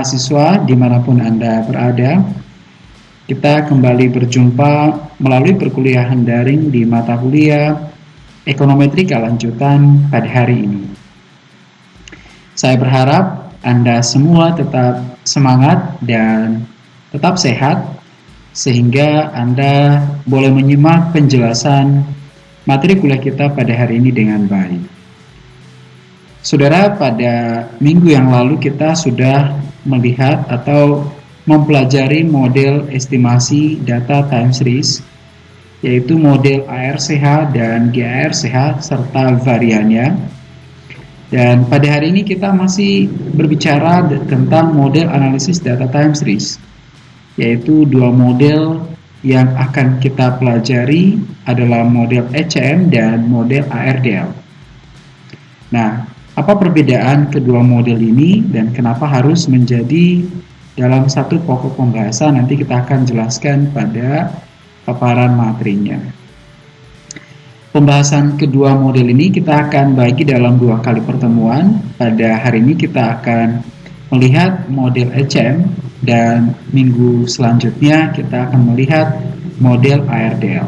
mahasiswa di mana pun Anda berada. Kita kembali berjumpa melalui perkuliahan daring di mata kuliah Ekonometrika lanjutan pada hari ini. Saya berharap Anda semua tetap semangat dan tetap sehat sehingga Anda boleh menyimak penjelasan materi kuliah kita pada hari ini dengan baik. Saudara, pada minggu yang lalu kita sudah melihat atau mempelajari model estimasi data time series yaitu model ARCH dan GARCH serta variannya. Dan pada hari ini kita masih berbicara tentang model analisis data time series yaitu dua model yang akan kita pelajari adalah model ECM dan model ARDL. Nah, apa perbedaan kedua model ini dan kenapa harus menjadi dalam satu pokok pembahasan? Nanti kita akan jelaskan pada paparan materinya. Pembahasan kedua model ini kita akan bagi dalam dua kali pertemuan. Pada hari ini kita akan melihat model ECM dan minggu selanjutnya kita akan melihat model ARDL.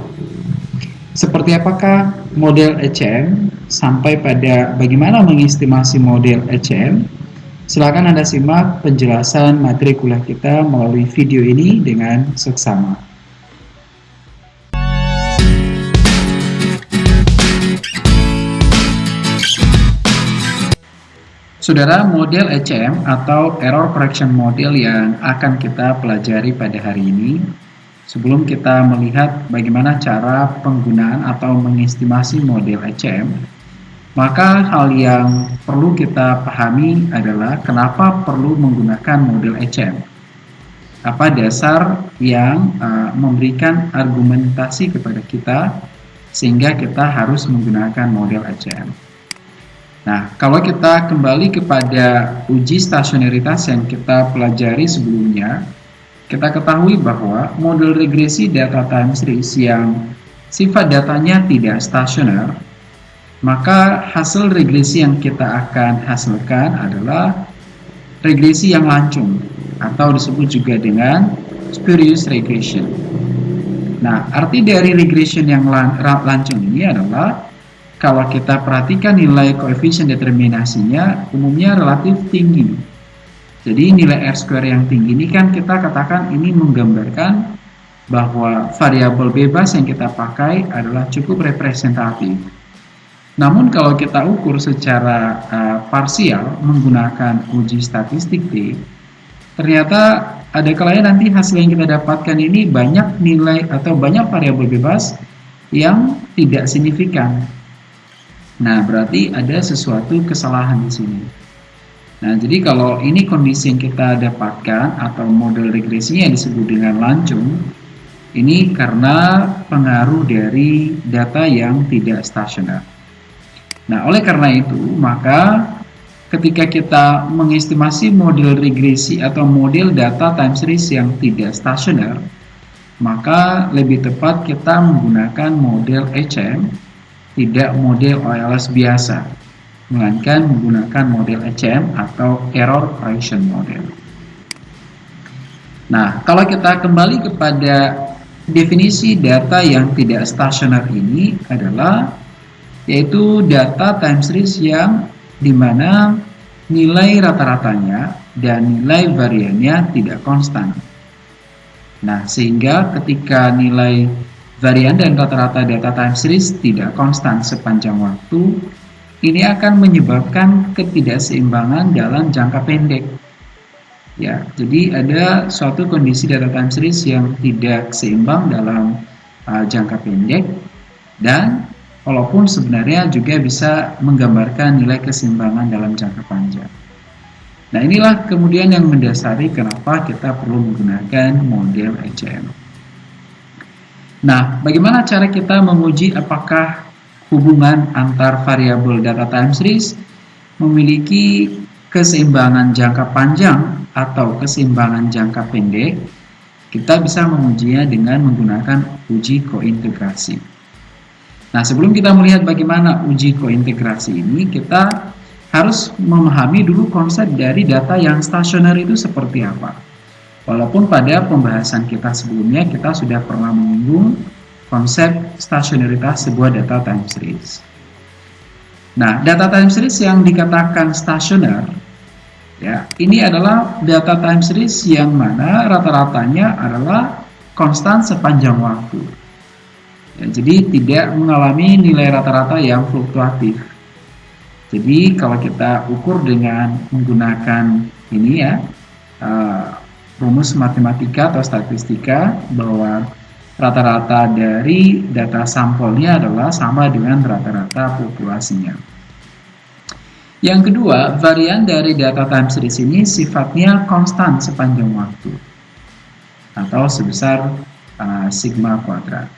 Seperti apakah model ECM sampai pada bagaimana mengestimasi model ECM? Silakan Anda simak penjelasan materi kuliah kita melalui video ini dengan seksama. Saudara, model ECM atau Error Correction Model yang akan kita pelajari pada hari ini Sebelum kita melihat bagaimana cara penggunaan atau mengestimasi model ECM, maka hal yang perlu kita pahami adalah kenapa perlu menggunakan model ECM. Apa dasar yang uh, memberikan argumentasi kepada kita sehingga kita harus menggunakan model ECM. Nah, kalau kita kembali kepada uji stasionaritas yang kita pelajari sebelumnya, kita ketahui bahwa model regresi data time series yang sifat datanya tidak stasioner, maka hasil regresi yang kita akan hasilkan adalah regresi yang lancung atau disebut juga dengan spurious regression. Nah, arti dari regression yang lan lancung ini adalah kalau kita perhatikan nilai koefisien determinasinya umumnya relatif tinggi jadi nilai R square yang tinggi ini kan kita katakan ini menggambarkan bahwa variabel bebas yang kita pakai adalah cukup representatif. Namun kalau kita ukur secara uh, parsial menggunakan uji statistik T, ternyata ada kalanya nanti hasil yang kita dapatkan ini banyak nilai atau banyak variabel bebas yang tidak signifikan. Nah, berarti ada sesuatu kesalahan di sini. Nah, jadi kalau ini kondisi yang kita dapatkan atau model regresinya disebut dengan lancung, ini karena pengaruh dari data yang tidak stasioner. Nah, oleh karena itu, maka ketika kita mengestimasi model regresi atau model data time series yang tidak stasioner, maka lebih tepat kita menggunakan model HM, tidak model OLS biasa melainkan menggunakan model ECM atau Error Correction Model. Nah, kalau kita kembali kepada definisi data yang tidak stasioner ini adalah yaitu data time series yang di mana nilai rata-ratanya dan nilai variannya tidak konstan. Nah, sehingga ketika nilai varian dan rata-rata data time series tidak konstan sepanjang waktu, ini akan menyebabkan ketidakseimbangan dalam jangka pendek. Ya, jadi ada suatu kondisi data time series yang tidak seimbang dalam uh, jangka pendek dan walaupun sebenarnya juga bisa menggambarkan nilai keseimbangan dalam jangka panjang. Nah, inilah kemudian yang mendasari kenapa kita perlu menggunakan model ECM. Nah, bagaimana cara kita menguji apakah hubungan antar variabel data time series memiliki keseimbangan jangka panjang atau keseimbangan jangka pendek, kita bisa mengujinya dengan menggunakan uji kointegrasi. Nah, sebelum kita melihat bagaimana uji kointegrasi ini, kita harus memahami dulu konsep dari data yang stasioner itu seperti apa. Walaupun pada pembahasan kita sebelumnya kita sudah pernah menyinggung konsep stasioneritas sebuah data time series. Nah, data time series yang dikatakan stasioner ya, ini adalah data time series yang mana rata-ratanya adalah konstan sepanjang waktu. Ya, jadi tidak mengalami nilai rata-rata yang fluktuatif. Jadi kalau kita ukur dengan menggunakan ini ya, uh, rumus matematika atau statistika bahwa rata-rata dari data sampelnya adalah sama dengan rata-rata populasinya. Yang kedua, varian dari data time series ini sifatnya konstan sepanjang waktu atau sebesar uh, sigma kuadrat.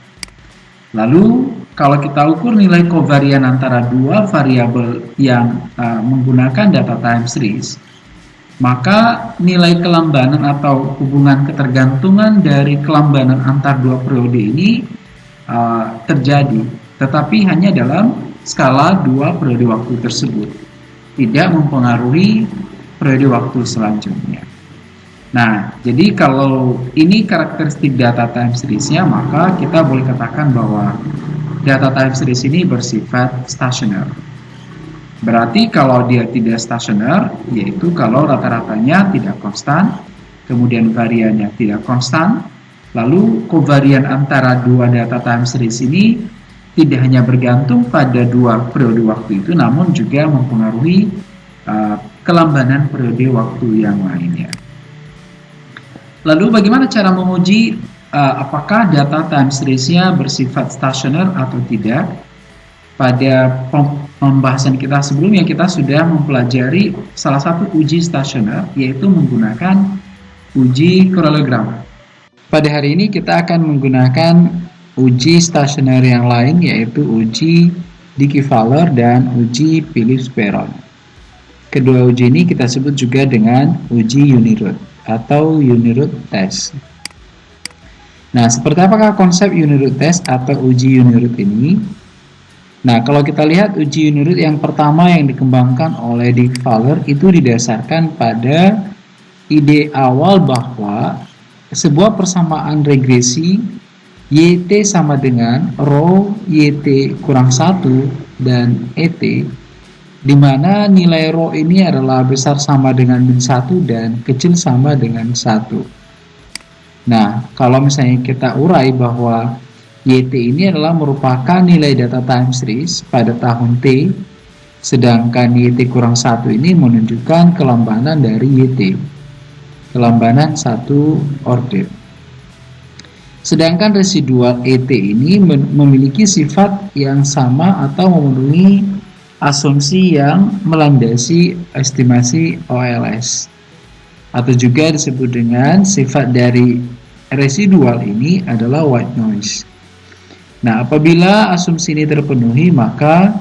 Lalu kalau kita ukur nilai kovarian antara dua variabel yang uh, menggunakan data time series, maka nilai kelambanan atau hubungan ketergantungan dari kelambanan antar dua periode ini uh, terjadi, tetapi hanya dalam skala dua periode waktu tersebut, tidak mempengaruhi periode waktu selanjutnya. Nah, jadi kalau ini karakteristik data time series-nya, maka kita boleh katakan bahwa data time series ini bersifat stasioner. Berarti kalau dia tidak stasioner, yaitu kalau rata-ratanya tidak konstan, kemudian variannya tidak konstan, lalu kovarian antara dua data time series ini tidak hanya bergantung pada dua periode waktu itu, namun juga mempengaruhi uh, kelambanan periode waktu yang lainnya. Lalu bagaimana cara menguji uh, apakah data time series-nya bersifat stasioner atau tidak? Pada pembahasan kita sebelumnya kita sudah mempelajari salah satu uji stasioner yaitu menggunakan uji parallelogram. Pada hari ini kita akan menggunakan uji stasioner yang lain yaitu uji Dickey-Fowler dan uji Phillips-Perron. Kedua uji ini kita sebut juga dengan uji Uniroot atau Uniroot test. Nah, seperti apakah konsep Uniroot test atau uji Uniroot ini? Nah, kalau kita lihat uji unit yang pertama yang dikembangkan oleh Dick Fowler itu didasarkan pada ide awal bahwa sebuah persamaan regresi YT sama dengan rho YT kurang 1 dan ET di mana nilai rho ini adalah besar sama dengan min 1 dan kecil sama dengan 1. Nah, kalau misalnya kita urai bahwa YT ini adalah merupakan nilai data time series pada tahun T, sedangkan YT kurang 1 ini menunjukkan kelambanan dari YT, kelambanan satu order. Sedangkan residual ET ini memiliki sifat yang sama atau memenuhi asumsi yang melandasi estimasi OLS atau juga disebut dengan sifat dari residual ini adalah white noise. Nah, apabila asumsi ini terpenuhi, maka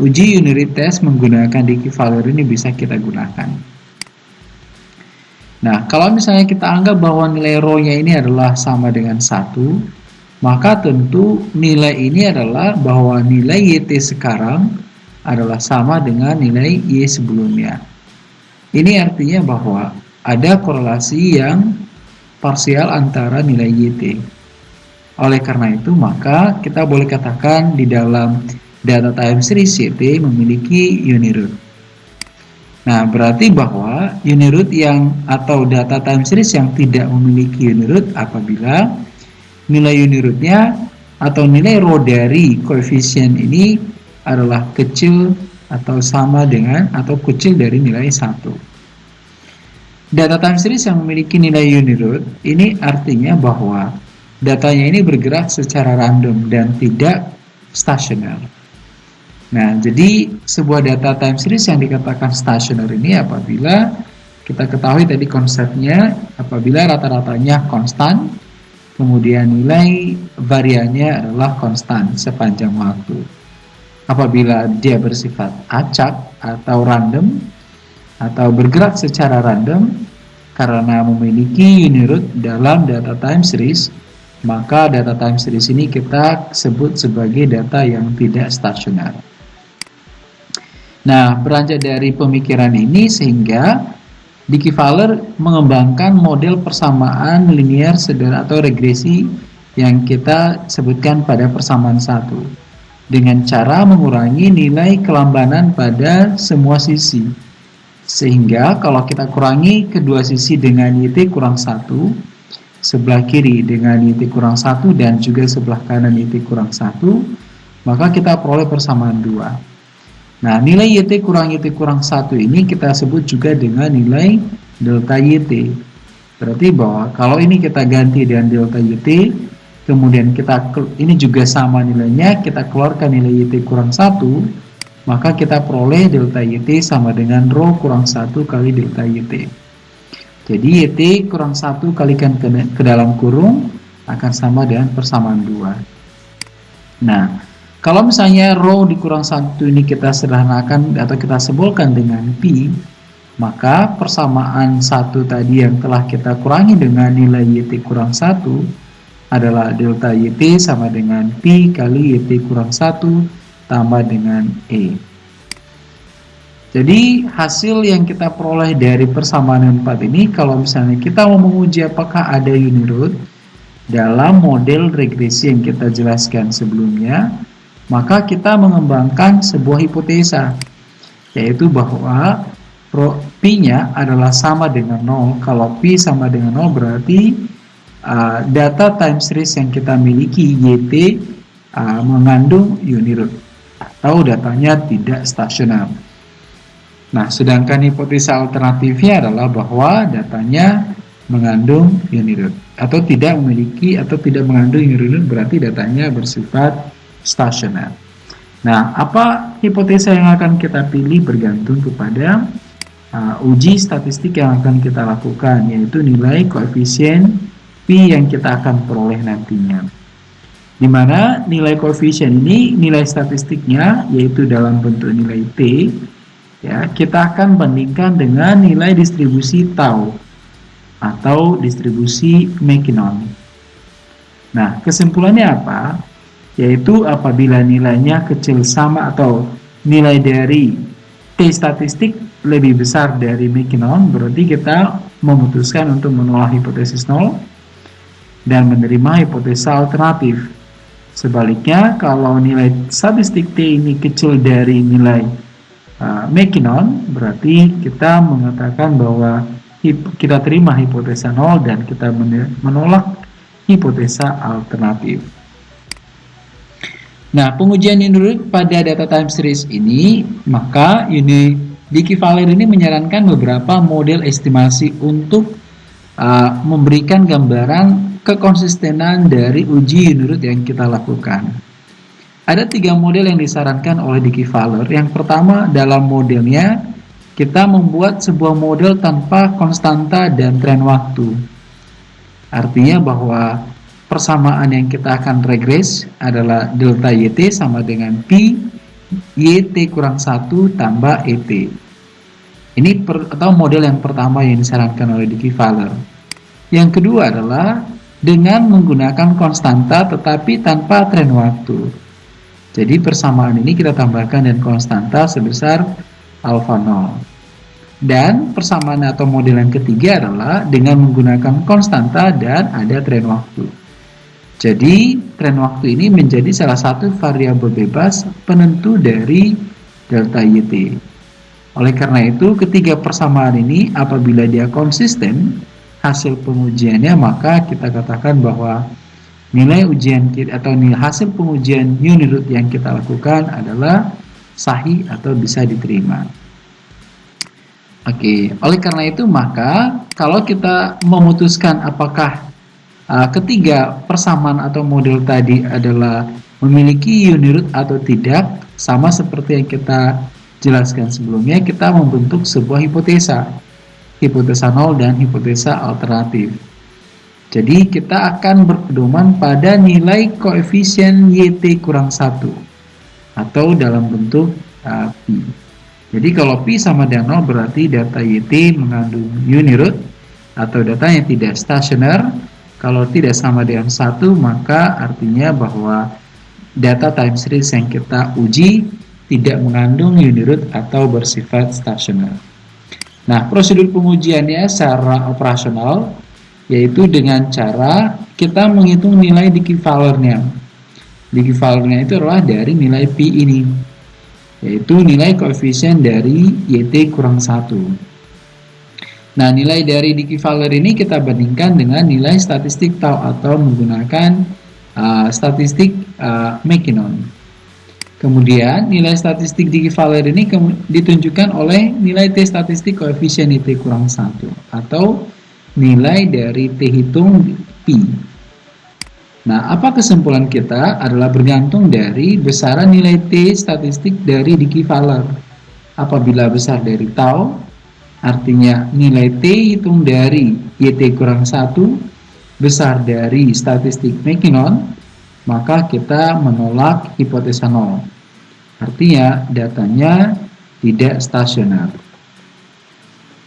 uji unit test menggunakan Dickey Fowler ini bisa kita gunakan. Nah, kalau misalnya kita anggap bahwa nilai rho-nya ini adalah sama dengan 1, maka tentu nilai ini adalah bahwa nilai YT sekarang adalah sama dengan nilai Y sebelumnya. Ini artinya bahwa ada korelasi yang parsial antara nilai YT. Oleh karena itu, maka kita boleh katakan di dalam data time series CT memiliki uniroot. Nah, berarti bahwa uniroot yang atau data time series yang tidak memiliki uniroot apabila nilai unirootnya atau nilai rho dari koefisien ini adalah kecil atau sama dengan atau kecil dari nilai 1. Data time series yang memiliki nilai uniroot ini artinya bahwa datanya ini bergerak secara random dan tidak stasioner. Nah, jadi sebuah data time series yang dikatakan stasioner ini apabila kita ketahui tadi konsepnya apabila rata-ratanya konstan, kemudian nilai variannya adalah konstan sepanjang waktu. Apabila dia bersifat acak atau random atau bergerak secara random karena memiliki unit dalam data time series, maka data time series ini kita sebut sebagai data yang tidak stasioner. Nah, beranjak dari pemikiran ini sehingga Dicky Fowler mengembangkan model persamaan linear sederhana atau regresi yang kita sebutkan pada persamaan satu dengan cara mengurangi nilai kelambanan pada semua sisi. Sehingga kalau kita kurangi kedua sisi dengan YT kurang satu, sebelah kiri dengan YT kurang satu dan juga sebelah kanan YT kurang satu, maka kita peroleh persamaan dua. Nah, nilai YT kurang YT kurang 1 ini kita sebut juga dengan nilai delta YT. Berarti bahwa kalau ini kita ganti dengan delta YT, kemudian kita ini juga sama nilainya, kita keluarkan nilai YT kurang 1, maka kita peroleh delta YT sama dengan rho kurang 1 kali delta YT. Jadi YT kurang 1 kalikan ke, ke dalam kurung akan sama dengan persamaan 2. Nah, kalau misalnya rho dikurang satu ini kita sederhanakan atau kita sebutkan dengan pi, maka persamaan satu tadi yang telah kita kurangi dengan nilai yt kurang satu adalah delta yt sama dengan pi kali yt kurang satu tambah dengan e. Jadi hasil yang kita peroleh dari persamaan 4 ini kalau misalnya kita mau menguji apakah ada unirut dalam model regresi yang kita jelaskan sebelumnya maka kita mengembangkan sebuah hipotesa yaitu bahwa P-nya adalah sama dengan 0 kalau P sama dengan 0 berarti uh, data time series yang kita miliki YT uh, mengandung unirut atau datanya tidak stasioner nah sedangkan hipotesa alternatifnya adalah bahwa datanya mengandung unirut atau tidak memiliki atau tidak mengandung unirut berarti datanya bersifat stasioner. Nah, apa hipotesa yang akan kita pilih bergantung kepada uh, uji statistik yang akan kita lakukan, yaitu nilai koefisien P yang kita akan peroleh nantinya. Di mana nilai koefisien ini, nilai statistiknya, yaitu dalam bentuk nilai T, ya, kita akan bandingkan dengan nilai distribusi tau atau distribusi Mackinnon. Nah, kesimpulannya apa? yaitu apabila nilainya kecil sama atau nilai dari T statistik lebih besar dari Mackinnon berarti kita memutuskan untuk menolak hipotesis nol dan menerima hipotesa alternatif sebaliknya kalau nilai statistik T ini kecil dari nilai uh, Mackinnon berarti kita mengatakan bahwa kita terima hipotesa nol dan kita menolak hipotesa alternatif Nah, pengujian unit pada data time series ini, maka ini Dicky Valer ini menyarankan beberapa model estimasi untuk uh, memberikan gambaran kekonsistenan dari uji unit yang kita lakukan. Ada tiga model yang disarankan oleh Dicky Valer. Yang pertama dalam modelnya kita membuat sebuah model tanpa konstanta dan tren waktu. Artinya bahwa persamaan yang kita akan regres adalah delta YT sama dengan Pi YT kurang 1 tambah ET. Ini per, atau model yang pertama yang disarankan oleh Dicky Fowler. Yang kedua adalah dengan menggunakan konstanta tetapi tanpa tren waktu. Jadi persamaan ini kita tambahkan dan konstanta sebesar alfa 0. Dan persamaan atau model yang ketiga adalah dengan menggunakan konstanta dan ada tren waktu. Jadi, tren waktu ini menjadi salah satu variabel bebas penentu dari delta YT. Oleh karena itu, ketiga persamaan ini apabila dia konsisten hasil pengujiannya, maka kita katakan bahwa nilai ujian kita atau nilai hasil pengujian unit yang kita lakukan adalah sahih atau bisa diterima. Oke, oleh karena itu maka kalau kita memutuskan apakah Uh, ketiga, persamaan atau model tadi adalah memiliki unit atau tidak, sama seperti yang kita jelaskan sebelumnya, kita membentuk sebuah hipotesa, hipotesa nol dan hipotesa alternatif. Jadi kita akan berpedoman pada nilai koefisien YT kurang 1 atau dalam bentuk uh, Pi. Jadi kalau Pi sama dengan 0 berarti data YT mengandung unirut atau datanya tidak stasioner kalau tidak sama dengan satu, maka artinya bahwa data time series yang kita uji tidak mengandung unit atau bersifat stasioner. Nah, prosedur pengujiannya secara operasional yaitu dengan cara kita menghitung nilai dikivalernya. Dikivalernya itu adalah dari nilai P ini, yaitu nilai koefisien dari YT kurang 1. Nah, nilai dari dikivaler ini kita bandingkan dengan nilai statistik tau atau menggunakan uh, statistik uh. Kemudian nilai statistik di equivalent ini ditunjukkan oleh nilai T statistik koefisien T kurang 1 atau nilai dari T hitung Pi. Nah, apa kesimpulan kita adalah bergantung dari besaran nilai T statistik dari dikivaler. Apabila besar dari tau, artinya nilai T hitung dari YT kurang 1 besar dari statistik McKinnon, maka kita menolak hipotesa nol. Artinya datanya tidak stasioner.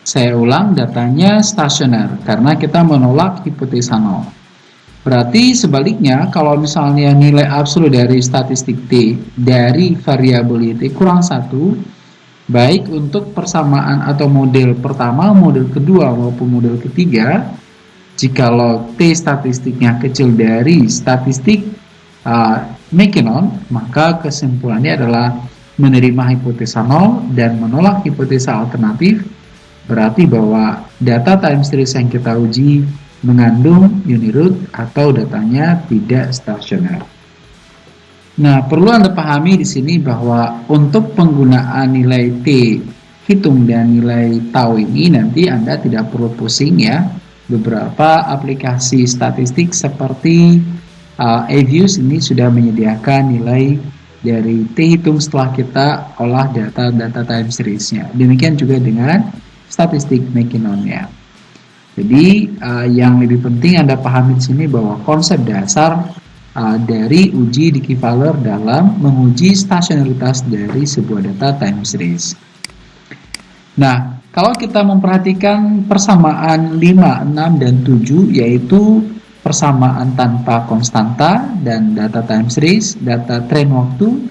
Saya ulang datanya stasioner karena kita menolak hipotesa nol. Berarti sebaliknya kalau misalnya nilai absolut dari statistik T dari variabel T kurang satu, baik untuk persamaan atau model pertama, model kedua maupun model ketiga, jikalau T statistiknya kecil dari statistik uh, maka kesimpulannya adalah menerima hipotesa nol dan menolak hipotesa alternatif berarti bahwa data time series yang kita uji mengandung unit atau datanya tidak stasioner. Nah, perlu Anda pahami di sini bahwa untuk penggunaan nilai T hitung dan nilai tau ini nanti Anda tidak perlu pusing ya. Beberapa aplikasi statistik seperti uh, Avius ini sudah menyediakan nilai dari T hitung setelah kita olah data data time seriesnya. Demikian juga dengan statistik McKinnon-nya. Jadi uh, yang lebih penting Anda pahami di sini bahwa konsep dasar uh, dari uji dikivaler dalam menguji stasionaritas dari sebuah data time series. Nah, kalau kita memperhatikan persamaan 5, 6, dan 7 yaitu persamaan tanpa konstanta dan data time series, data tren waktu,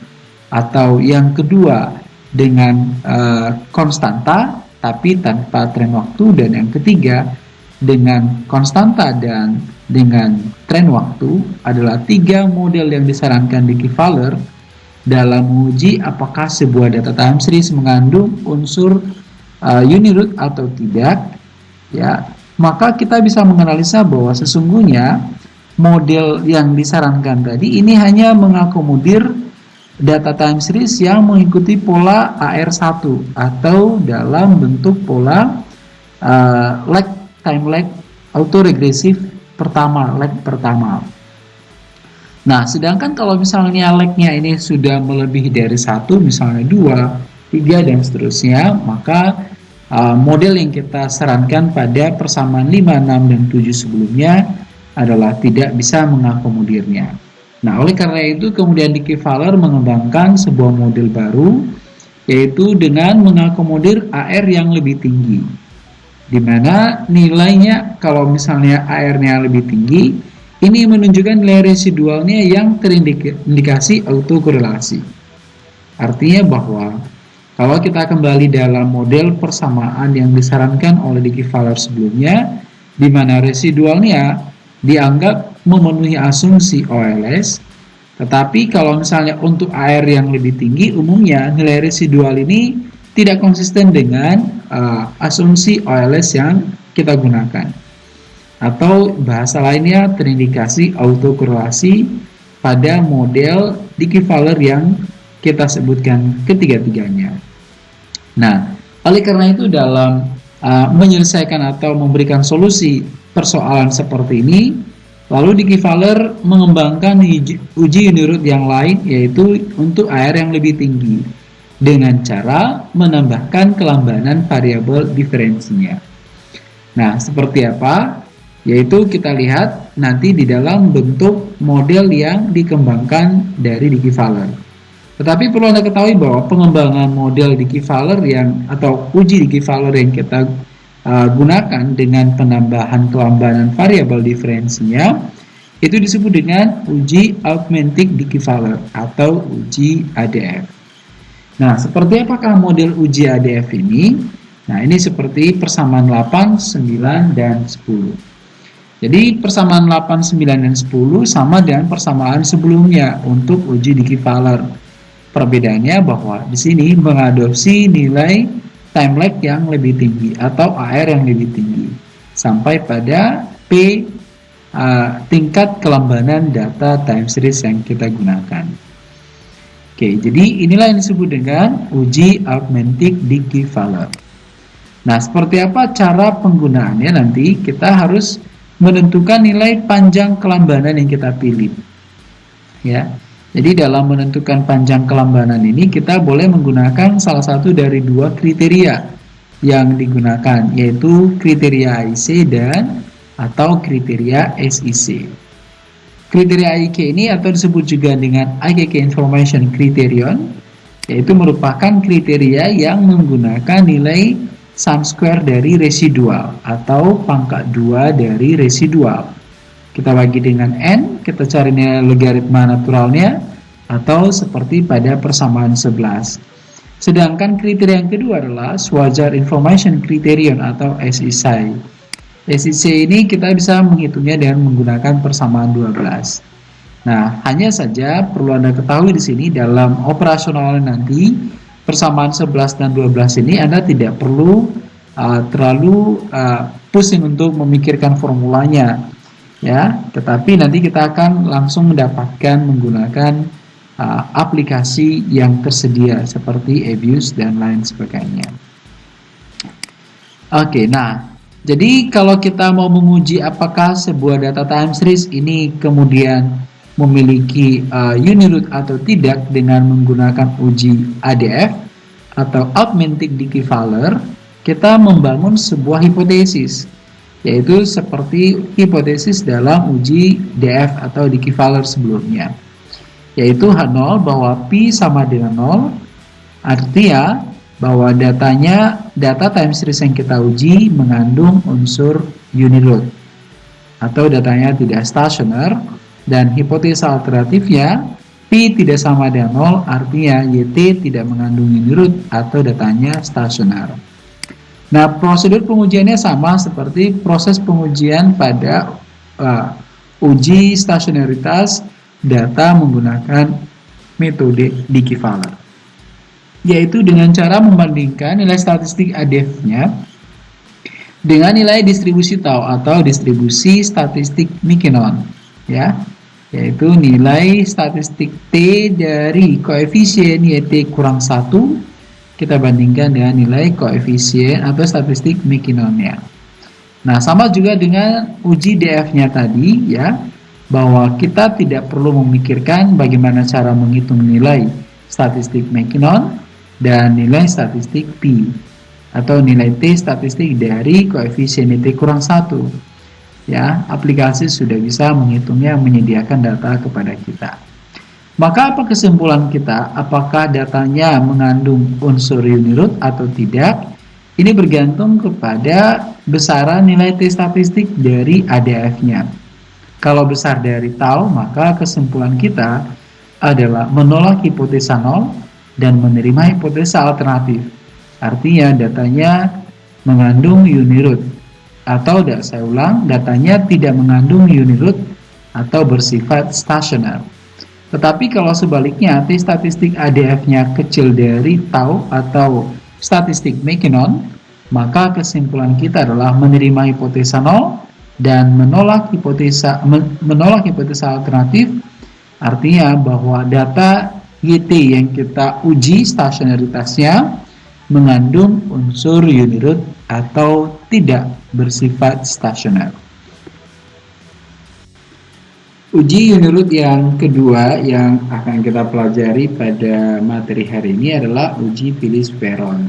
atau yang kedua dengan uh, konstanta tapi tanpa tren waktu, dan yang ketiga dengan konstanta dan dengan tren waktu adalah tiga model yang disarankan di Kivaler dalam menguji apakah sebuah data time series mengandung unsur uh, unit atau tidak ya. Maka kita bisa menganalisa bahwa sesungguhnya model yang disarankan tadi ini hanya mengakomodir data time series yang mengikuti pola AR1 atau dalam bentuk pola uh, lag time lag autoregresif pertama, lag pertama. Nah, sedangkan kalau misalnya lagnya ini sudah melebihi dari satu, misalnya dua, tiga dan seterusnya, maka uh, model yang kita sarankan pada persamaan 5, 6, dan 7 sebelumnya adalah tidak bisa mengakomodirnya. Nah, oleh karena itu kemudian Dicky Fowler mengembangkan sebuah model baru yaitu dengan mengakomodir AR yang lebih tinggi. Di mana nilainya kalau misalnya AR-nya lebih tinggi, ini menunjukkan nilai residualnya yang terindikasi autokorelasi. Artinya bahwa kalau kita kembali dalam model persamaan yang disarankan oleh Dicky Fowler sebelumnya, di mana residualnya dianggap memenuhi asumsi OLS, tetapi kalau misalnya untuk air yang lebih tinggi, umumnya nilai residual ini tidak konsisten dengan uh, asumsi OLS yang kita gunakan. Atau bahasa lainnya terindikasi autokorelasi pada model Dicky Fowler yang kita sebutkan ketiga-tiganya. Nah, oleh karena itu dalam uh, menyelesaikan atau memberikan solusi persoalan seperti ini, lalu Dicky Fowler mengembangkan uji, unit yang lain yaitu untuk air yang lebih tinggi dengan cara menambahkan kelambanan variabel diferensinya. Nah, seperti apa? Yaitu kita lihat nanti di dalam bentuk model yang dikembangkan dari Dicky Fowler. Tetapi perlu Anda ketahui bahwa pengembangan model di Fowler yang atau uji di Fowler yang kita uh, gunakan dengan penambahan kelambanan variabel diferensinya itu disebut dengan uji augmented Fowler atau uji ADF. Nah, seperti apakah model uji ADF ini? Nah, ini seperti persamaan 8, 9, dan 10. Jadi, persamaan 8, 9, dan 10 sama dengan persamaan sebelumnya untuk uji Dickey-Fowler. Perbedaannya bahwa di sini mengadopsi nilai time lag yang lebih tinggi atau AR yang lebih tinggi sampai pada P uh, tingkat kelambanan data time series yang kita gunakan. Oke, jadi inilah yang disebut dengan uji augmented Dickey-Fowler. Nah, seperti apa cara penggunaannya nanti kita harus menentukan nilai panjang kelambanan yang kita pilih. Ya. Jadi dalam menentukan panjang kelambanan ini kita boleh menggunakan salah satu dari dua kriteria yang digunakan yaitu kriteria IC dan atau kriteria SIC. Kriteria IK ini atau disebut juga dengan IKK Information Criterion yaitu merupakan kriteria yang menggunakan nilai sum square dari residual atau pangkat 2 dari residual. Kita bagi dengan n, kita cari nilai logaritma naturalnya atau seperti pada persamaan 11. Sedangkan kriteria yang kedua adalah Schwager Information Criterion atau SIC. SIC ini kita bisa menghitungnya dengan menggunakan persamaan 12. Nah, hanya saja perlu Anda ketahui di sini dalam operasional nanti persamaan 11 dan 12 ini Anda tidak perlu uh, terlalu uh, pusing untuk memikirkan formulanya ya tetapi nanti kita akan langsung mendapatkan menggunakan uh, aplikasi yang tersedia seperti abuse dan lain sebagainya. Oke okay, nah jadi kalau kita mau menguji apakah sebuah data time series ini kemudian memiliki uh, uniroot atau tidak dengan menggunakan uji ADF atau augmented Dickey-Fowler, kita membangun sebuah hipotesis, yaitu seperti hipotesis dalam uji DF atau Dickey-Fowler sebelumnya, yaitu H0 bahwa Pi sama dengan 0, artinya bahwa datanya data time series yang kita uji mengandung unsur uniroot atau datanya tidak stasioner dan hipotesa alternatifnya Pi tidak sama dengan 0 artinya YT tidak mengandung unit atau datanya stasioner. Nah, prosedur pengujiannya sama seperti proses pengujian pada uh, uji stasionaritas data menggunakan metode Dickey-Fowler yaitu dengan cara membandingkan nilai statistik ADF-nya dengan nilai distribusi tau atau distribusi statistik Mikenon ya. Yaitu nilai statistik T dari koefisien YT kurang 1 kita bandingkan dengan nilai koefisien atau statistik Mickinonnya. Nah, sama juga dengan uji DF-nya tadi ya, bahwa kita tidak perlu memikirkan bagaimana cara menghitung nilai statistik Mackinnon dan nilai statistik P atau nilai T statistik dari koefisien T kurang 1 ya aplikasi sudah bisa menghitungnya menyediakan data kepada kita maka apa kesimpulan kita? Apakah datanya mengandung unsur uniroot atau tidak? Ini bergantung kepada besaran nilai T statistik dari ADF nya kalau besar dari tau maka kesimpulan kita adalah menolak hipotesa nol dan menerima hipotesa alternatif. Artinya datanya mengandung uniroot atau saya ulang datanya tidak mengandung uniroot atau bersifat stasioner. Tetapi kalau sebaliknya T statistik ADF-nya kecil dari tau atau statistik Mackinnon, maka kesimpulan kita adalah menerima hipotesa nol dan menolak hipotesa menolak hipotesa alternatif artinya bahwa data YT yang kita uji stasionaritasnya mengandung unsur uniroot atau tidak bersifat stasioner. Uji uniroot yang kedua yang akan kita pelajari pada materi hari ini adalah uji Phillips-Peron.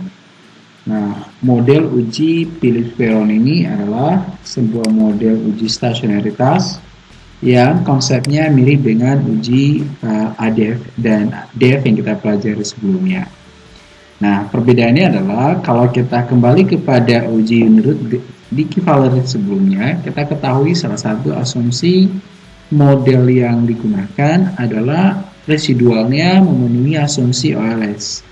Nah, model uji Phillips-Peron ini adalah sebuah model uji stasionaritas yang konsepnya mirip dengan uji uh, ADF dan DF yang kita pelajari sebelumnya. Nah, perbedaannya adalah kalau kita kembali kepada uji menurut di Kivalery sebelumnya, kita ketahui salah satu asumsi model yang digunakan adalah residualnya memenuhi asumsi OLS.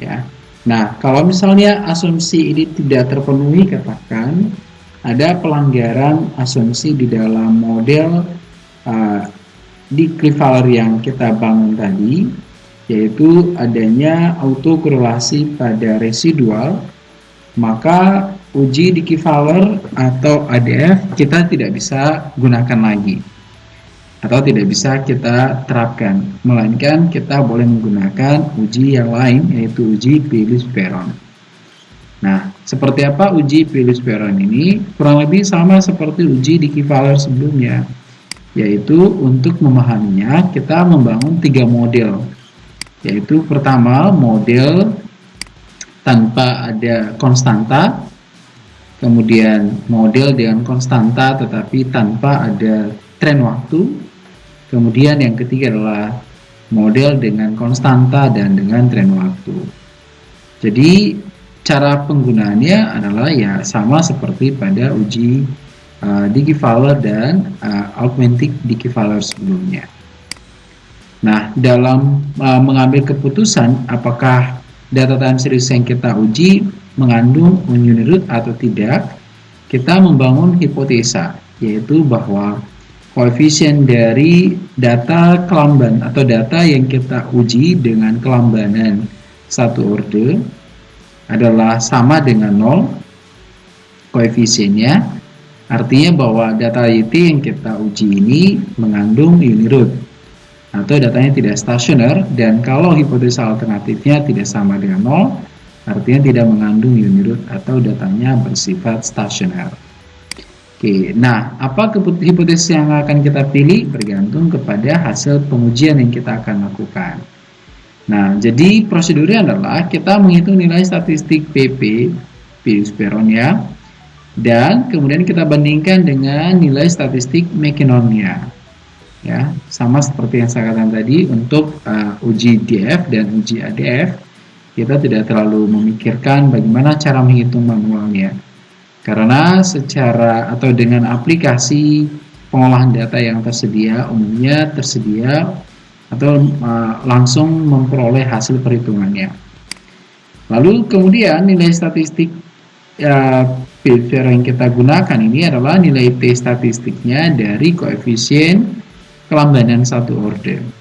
Ya. Nah, kalau misalnya asumsi ini tidak terpenuhi, katakan ada pelanggaran asumsi di dalam model uh, di Clivaler yang kita bangun tadi, yaitu adanya autokorelasi pada residual, maka uji di Clivaler atau ADF kita tidak bisa gunakan lagi atau tidak bisa kita terapkan, melainkan kita boleh menggunakan uji yang lain yaitu uji Pilus-Peron. Nah, seperti apa uji Pilus-Peron ini? Kurang lebih sama seperti uji di Kivaler sebelumnya, yaitu untuk memahaminya kita membangun tiga model, yaitu pertama model tanpa ada konstanta, kemudian model dengan konstanta tetapi tanpa ada tren waktu, Kemudian yang ketiga adalah model dengan konstanta dan dengan tren waktu. Jadi cara penggunaannya adalah ya sama seperti pada uji uh, Digifaller dan uh, Augmented Digifaller sebelumnya. Nah, dalam uh, mengambil keputusan apakah data time series yang kita uji mengandung root atau tidak, kita membangun hipotesa, yaitu bahwa koefisien dari data kelamban atau data yang kita uji dengan kelambanan satu orde adalah sama dengan nol koefisiennya artinya bahwa data YT yang kita uji ini mengandung unirut atau datanya tidak stasioner dan kalau hipotesa alternatifnya tidak sama dengan nol artinya tidak mengandung unirut atau datanya bersifat stasioner. Oke, nah apa hipotesis yang akan kita pilih bergantung kepada hasil pengujian yang kita akan lakukan. Nah, jadi prosedurnya adalah kita menghitung nilai statistik PP, P ya, dan kemudian kita bandingkan dengan nilai statistik McKinnonnya. Ya, sama seperti yang saya katakan tadi untuk uh, uji DF dan uji ADF, kita tidak terlalu memikirkan bagaimana cara menghitung manualnya karena secara atau dengan aplikasi pengolahan data yang tersedia umumnya tersedia atau uh, langsung memperoleh hasil perhitungannya. Lalu kemudian nilai statistik uh, yang kita gunakan ini adalah nilai T statistiknya dari koefisien kelambanan satu order.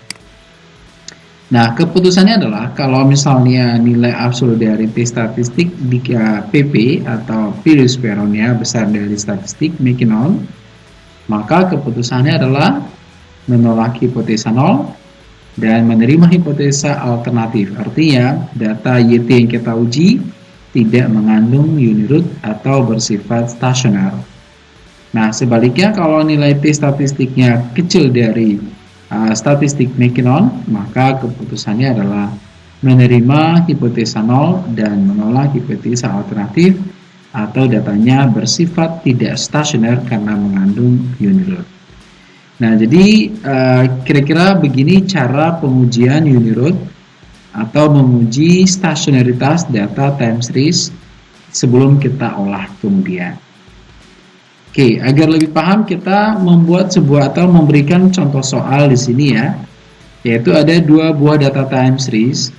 Nah, keputusannya adalah kalau misalnya nilai absolut dari T statistik di PP atau virus peronnya besar dari statistik Mckinnon, maka keputusannya adalah menolak hipotesa nol dan menerima hipotesa alternatif. Artinya, data YT yang kita uji tidak mengandung unirut atau bersifat stasioner. Nah, sebaliknya kalau nilai T statistiknya kecil dari uh, statistik McKinnon, maka keputusannya adalah menerima hipotesa nol dan menolak hipotesa alternatif atau datanya bersifat tidak stasioner karena mengandung unirod. Nah, jadi uh, kira-kira uh, begini cara pengujian unirod atau menguji stasionaritas data time series sebelum kita olah kemudian. Oke, agar lebih paham kita membuat sebuah atau memberikan contoh soal di sini ya. Yaitu ada dua buah data time series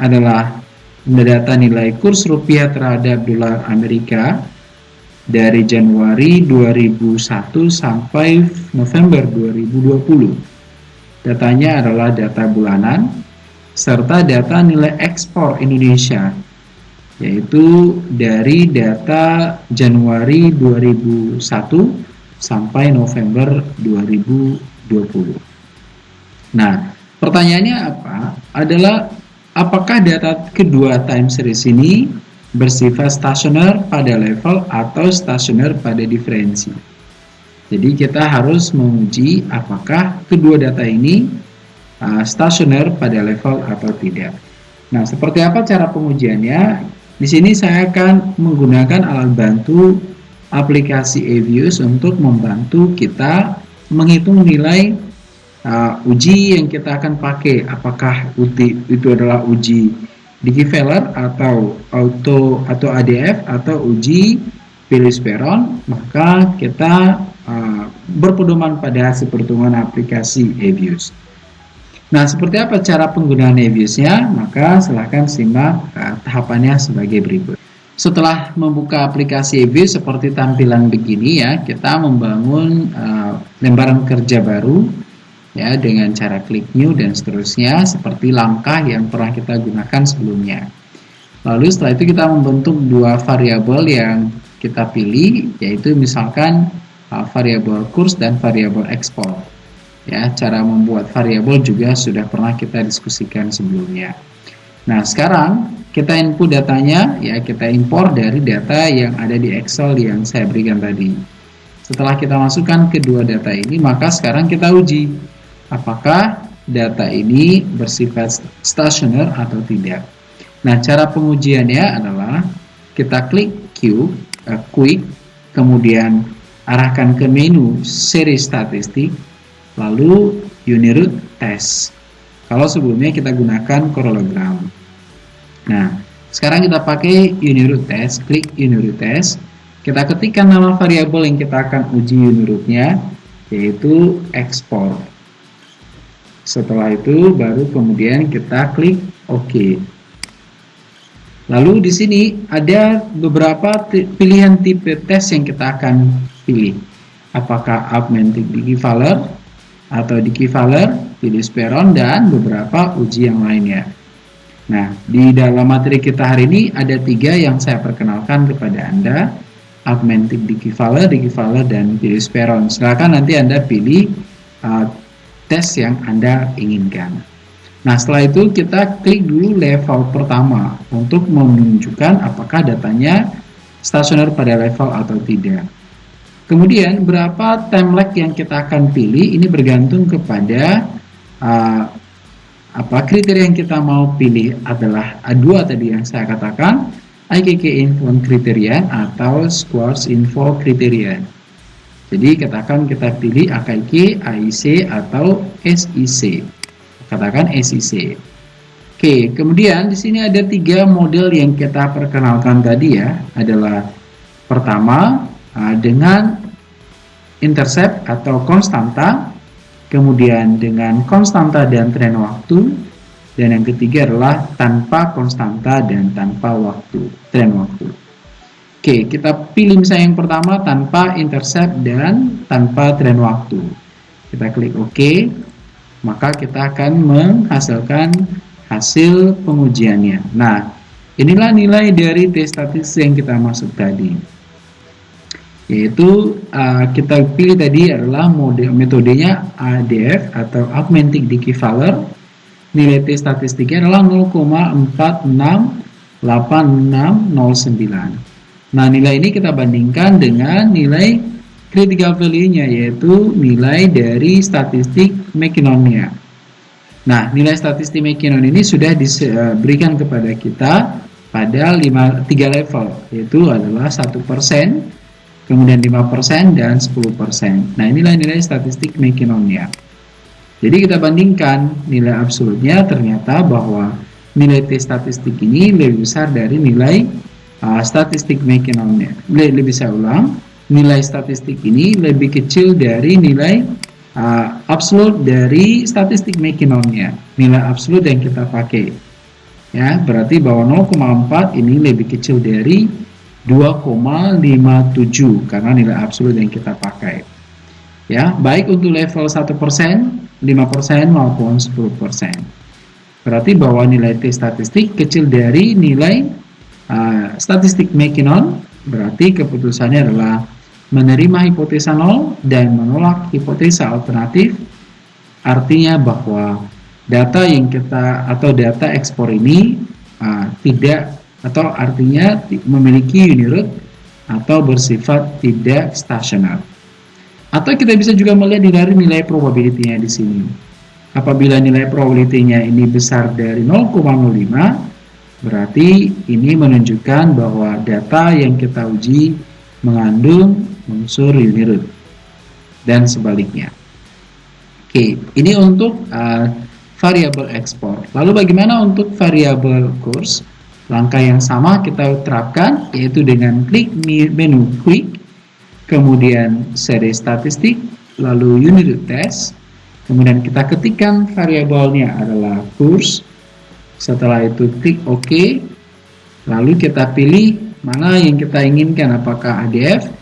adalah data nilai kurs rupiah terhadap dolar Amerika dari Januari 2001 sampai November 2020. Datanya adalah data bulanan serta data nilai ekspor Indonesia yaitu dari data Januari 2001 sampai November 2020. Nah, pertanyaannya apa? Adalah apakah data kedua time series ini bersifat stasioner pada level atau stasioner pada diferensi? Jadi kita harus menguji apakah kedua data ini uh, stasioner pada level atau tidak. Nah, seperti apa cara pengujiannya? Di sini saya akan menggunakan alat bantu aplikasi Avius untuk membantu kita menghitung nilai uh, uji yang kita akan pakai. Apakah uji itu adalah uji Digiveller atau auto atau ADF atau uji Peron, maka kita uh, berpedoman pada hasil aplikasi Avius. Nah, seperti apa cara penggunaan Navius-nya? Maka silahkan simak uh, tahapannya sebagai berikut. Setelah membuka aplikasi Navius seperti tampilan begini ya, kita membangun uh, lembaran kerja baru ya dengan cara klik new dan seterusnya seperti langkah yang pernah kita gunakan sebelumnya. Lalu setelah itu kita membentuk dua variabel yang kita pilih yaitu misalkan uh, variabel kurs dan variabel ekspor ya cara membuat variabel juga sudah pernah kita diskusikan sebelumnya. Nah sekarang kita input datanya ya kita impor dari data yang ada di Excel yang saya berikan tadi. Setelah kita masukkan kedua data ini maka sekarang kita uji apakah data ini bersifat stasioner atau tidak. Nah cara pengujiannya adalah kita klik Q, uh, Quick kemudian arahkan ke menu seri statistik lalu unit test. Kalau sebelumnya kita gunakan parallelogram. Nah, sekarang kita pakai unit test, klik unit test. Kita ketikkan nama variabel yang kita akan uji unitnya, yaitu export. Setelah itu baru kemudian kita klik OK. Lalu di sini ada beberapa pilihan tipe tes yang kita akan pilih. Apakah augmented equivalent, atau di Kivaler, Peron, dan beberapa uji yang lainnya. Nah, di dalam materi kita hari ini ada tiga yang saya perkenalkan kepada Anda, Augmented Dikivaler, Dikivaler, dan Peron. Silakan nanti Anda pilih uh, tes yang Anda inginkan. Nah, setelah itu kita klik dulu level pertama untuk menunjukkan apakah datanya stasioner pada level atau tidak. Kemudian berapa time lag yang kita akan pilih ini bergantung kepada uh, apa kriteria yang kita mau pilih adalah dua tadi yang saya katakan IKK info kriteria atau Squares info kriteria. Jadi katakan kita pilih AKK, AIC atau SIC. Katakan SIC. Oke, kemudian di sini ada tiga model yang kita perkenalkan tadi ya, adalah pertama uh, dengan intercept atau konstanta, kemudian dengan konstanta dan tren waktu, dan yang ketiga adalah tanpa konstanta dan tanpa waktu, tren waktu. Oke, kita pilih misalnya yang pertama tanpa intercept dan tanpa tren waktu. Kita klik OK, maka kita akan menghasilkan hasil pengujiannya. Nah, inilah nilai dari tes statistik yang kita masuk tadi yaitu uh, kita pilih tadi adalah mode metodenya ADF atau Augmented Equivalent nilai T statistiknya adalah 0,468609 nah nilai ini kita bandingkan dengan nilai critical value-nya yaitu nilai dari statistik McKinnon-nya. Nah nilai statistik McKinnon ini sudah diberikan kepada kita pada 5, 3 level yaitu adalah 1% kemudian 5% dan 10%. Nah, inilah nilai statistik McKinnonnya. Jadi kita bandingkan nilai absolutnya ternyata bahwa nilai T statistik ini lebih besar dari nilai uh, statistik McKinnonnya. Lebih saya ulang, nilai statistik ini lebih kecil dari nilai uh, absolut dari statistik McKinnonnya. Nilai absolut yang kita pakai. Ya, berarti bahwa 0,4 ini lebih kecil dari 2,57 karena nilai absolut yang kita pakai. Ya, baik untuk level 1%, 5% maupun 10%. Berarti bahwa nilai T statistik kecil dari nilai uh, statistik McKinnon, berarti keputusannya adalah menerima hipotesa 0 dan menolak hipotesa alternatif. Artinya bahwa data yang kita atau data ekspor ini uh, tidak atau artinya memiliki unit atau bersifat tidak stasioner. Atau kita bisa juga melihat dari nilai probability-nya di sini. Apabila nilai probability-nya ini besar dari 0,05, berarti ini menunjukkan bahwa data yang kita uji mengandung unsur unit dan sebaliknya. Oke, ini untuk uh, variabel ekspor. Lalu bagaimana untuk variabel kurs? Langkah yang sama kita terapkan yaitu dengan klik menu Quick, kemudian seri statistik, lalu unit test, kemudian kita ketikkan variabelnya adalah kurs setelah itu klik OK. Lalu kita pilih mana yang kita inginkan apakah ADF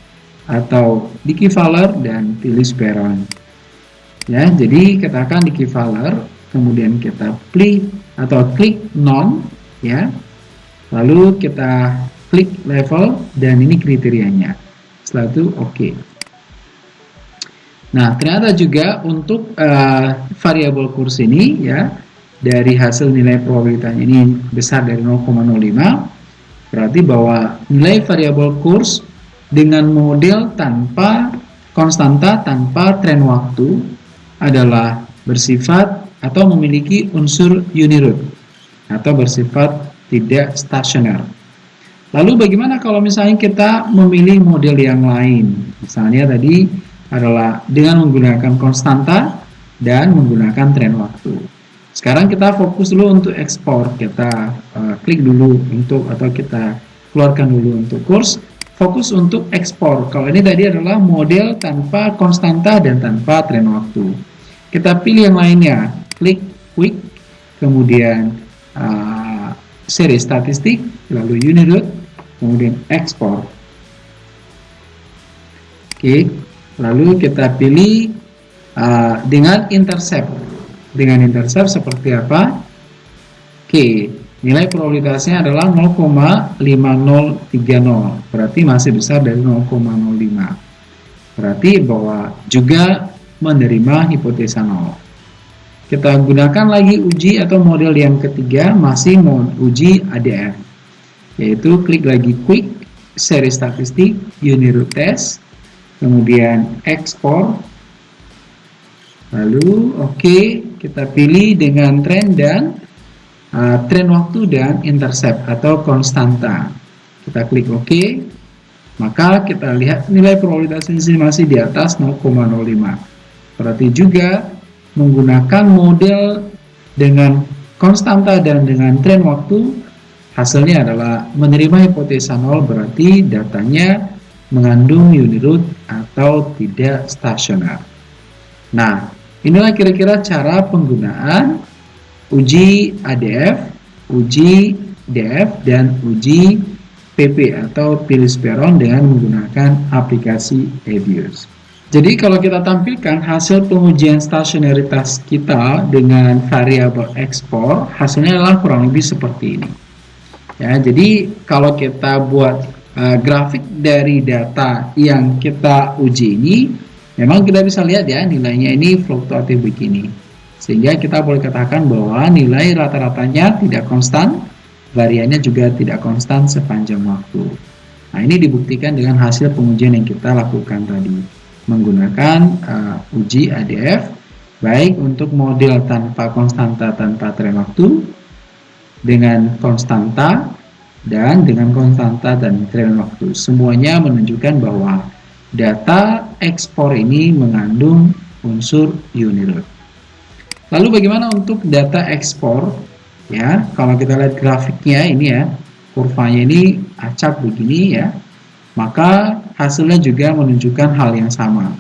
atau Digivaler dan pilih speron. Ya jadi katakan Digivaler kemudian kita klik atau klik non ya lalu kita klik level dan ini kriterianya setelah itu oke okay. nah ternyata juga untuk uh, variabel kurs ini ya dari hasil nilai probabilitasnya ini besar dari 0,05 berarti bahwa nilai variabel kurs dengan model tanpa konstanta tanpa tren waktu adalah bersifat atau memiliki unsur unirut atau bersifat tidak stasioner. Lalu bagaimana kalau misalnya kita memilih model yang lain? Misalnya tadi adalah dengan menggunakan konstanta dan menggunakan tren waktu. Sekarang kita fokus dulu untuk ekspor. Kita uh, klik dulu untuk atau kita keluarkan dulu untuk kurs. Fokus untuk ekspor. Kalau ini tadi adalah model tanpa konstanta dan tanpa tren waktu. Kita pilih yang lainnya. Klik quick, kemudian uh, seri statistik, lalu unit root, kemudian ekspor. Oke, lalu kita pilih uh, dengan intercept dengan intercept seperti apa? Oke, nilai probabilitasnya adalah 0,5030 berarti masih besar dari 0,05 berarti bahwa juga menerima hipotesa 0 kita gunakan lagi uji atau model yang ketiga masih mau uji ADF yaitu klik lagi quick seri statistik unit test kemudian ekspor lalu oke okay, kita pilih dengan tren dan uh, tren waktu dan intercept atau konstanta. Kita klik OK, maka kita lihat nilai probabilitas ini masih di atas 0,05. Berarti juga menggunakan model dengan konstanta dan dengan tren waktu, hasilnya adalah menerima hipotesa 0 berarti datanya mengandung unit root atau tidak stasioner. Nah, Inilah kira-kira cara penggunaan uji ADF, uji DF, dan uji PP atau pilih speron dengan menggunakan aplikasi EBIOS. Jadi kalau kita tampilkan hasil pengujian stasionaritas kita dengan variabel ekspor, hasilnya adalah kurang lebih seperti ini. Ya, jadi kalau kita buat uh, grafik dari data yang kita uji ini, Memang kita bisa lihat ya nilainya ini fluktuatif begini. Sehingga kita boleh katakan bahwa nilai rata-ratanya tidak konstan, variannya juga tidak konstan sepanjang waktu. Nah ini dibuktikan dengan hasil pengujian yang kita lakukan tadi. Menggunakan uh, uji ADF, baik untuk model tanpa konstanta tanpa tren waktu, dengan konstanta, dan dengan konstanta dan tren waktu. Semuanya menunjukkan bahwa data ekspor ini mengandung unsur unit Lalu bagaimana untuk data ekspor? Ya, kalau kita lihat grafiknya ini ya, kurvanya ini acak begini ya, maka hasilnya juga menunjukkan hal yang sama.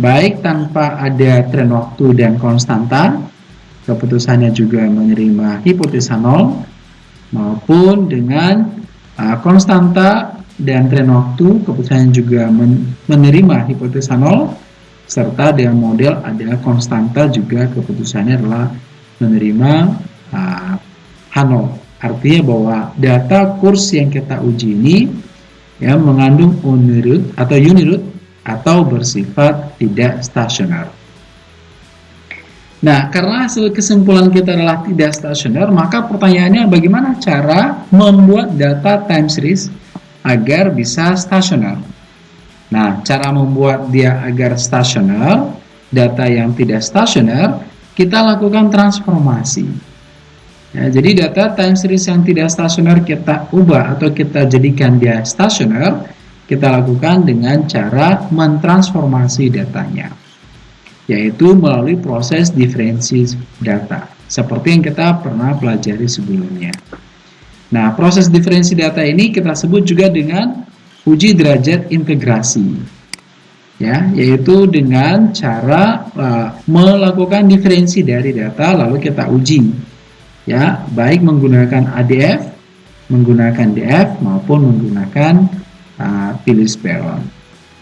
Baik tanpa ada tren waktu dan konstanta, keputusannya juga menerima hipotesa nol, maupun dengan uh, konstanta dan tren waktu keputusan juga menerima hipotesa nol serta dengan model ada konstanta juga keputusannya adalah menerima uh, H0 artinya bahwa data kurs yang kita uji ini ya mengandung unirut atau unirut atau bersifat tidak stasioner Nah, karena hasil kesimpulan kita adalah tidak stasioner, maka pertanyaannya bagaimana cara membuat data time series agar bisa stasioner. Nah, cara membuat dia agar stasioner, data yang tidak stasioner, kita lakukan transformasi. Ya, jadi data time series yang tidak stasioner kita ubah atau kita jadikan dia stasioner, kita lakukan dengan cara mentransformasi datanya, yaitu melalui proses diferensi data, seperti yang kita pernah pelajari sebelumnya. Nah, proses diferensi data ini kita sebut juga dengan uji derajat integrasi. ya yaitu dengan cara uh, melakukan diferensi dari data lalu kita uji ya baik menggunakan ADF menggunakan DF maupun menggunakan uh, pilih speron.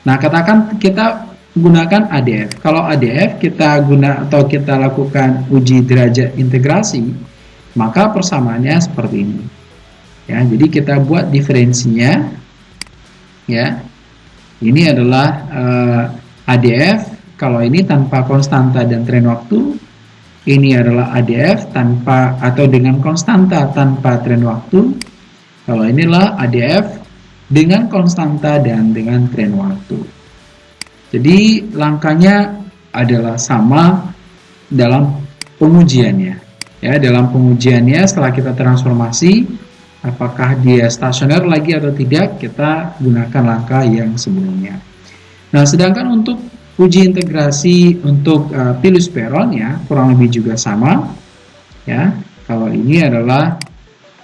Nah katakan kita gunakan ADF kalau ADF kita guna atau kita lakukan uji derajat integrasi maka persamaannya seperti ini. Ya jadi kita buat diferensinya. Ya ini adalah uh, ADF, kalau ini tanpa konstanta dan tren waktu. Ini adalah ADF tanpa atau dengan konstanta tanpa tren waktu. Kalau inilah ADF dengan konstanta dan dengan tren waktu. Jadi langkahnya adalah sama dalam pengujiannya. Ya, dalam pengujiannya setelah kita transformasi apakah dia stasioner lagi atau tidak kita gunakan langkah yang sebelumnya nah sedangkan untuk uji integrasi untuk uh, pilus peron ya kurang lebih juga sama ya. Kalau ini adalah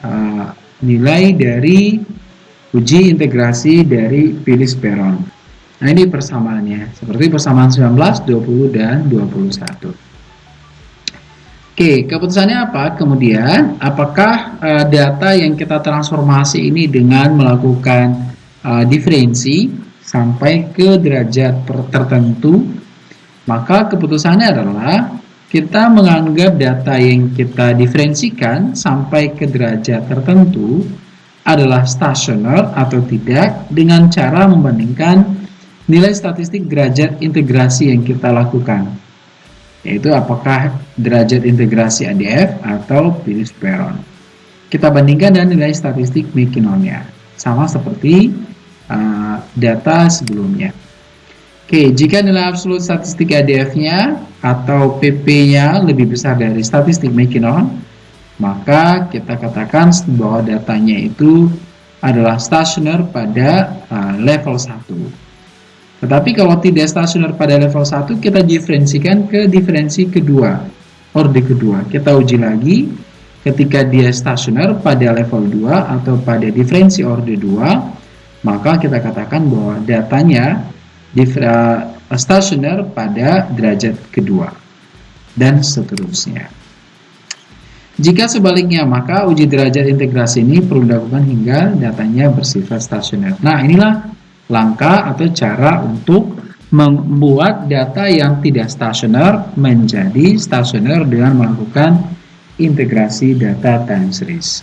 uh, nilai dari uji integrasi dari pilus peron. Nah ini persamaannya. Seperti persamaan 19, 20, dan 21 Oke, keputusannya apa? Kemudian, apakah uh, data yang kita transformasi ini dengan melakukan uh, diferensi sampai ke derajat tertentu, maka keputusannya adalah kita menganggap data yang kita diferensikan sampai ke derajat tertentu adalah stasioner atau tidak dengan cara membandingkan nilai statistik derajat integrasi yang kita lakukan yaitu apakah derajat integrasi ADF atau pilih peron. Kita bandingkan dengan nilai statistik Mackinnonnya, sama seperti uh, data sebelumnya. Oke, jika nilai absolut statistik ADF-nya atau PP-nya lebih besar dari statistik Mackinnon, maka kita katakan bahwa datanya itu adalah stationer pada uh, level 1. Tetapi kalau tidak stasioner pada level 1, kita diferensikan ke diferensi kedua, orde kedua. Kita uji lagi, ketika dia stasioner pada level 2 atau pada diferensi orde 2, maka kita katakan bahwa datanya uh, stasioner pada derajat kedua. Dan seterusnya. Jika sebaliknya, maka uji derajat integrasi ini perlu dilakukan hingga datanya bersifat stasioner. Nah, inilah langkah atau cara untuk membuat data yang tidak stasioner menjadi stasioner dengan melakukan integrasi data time series.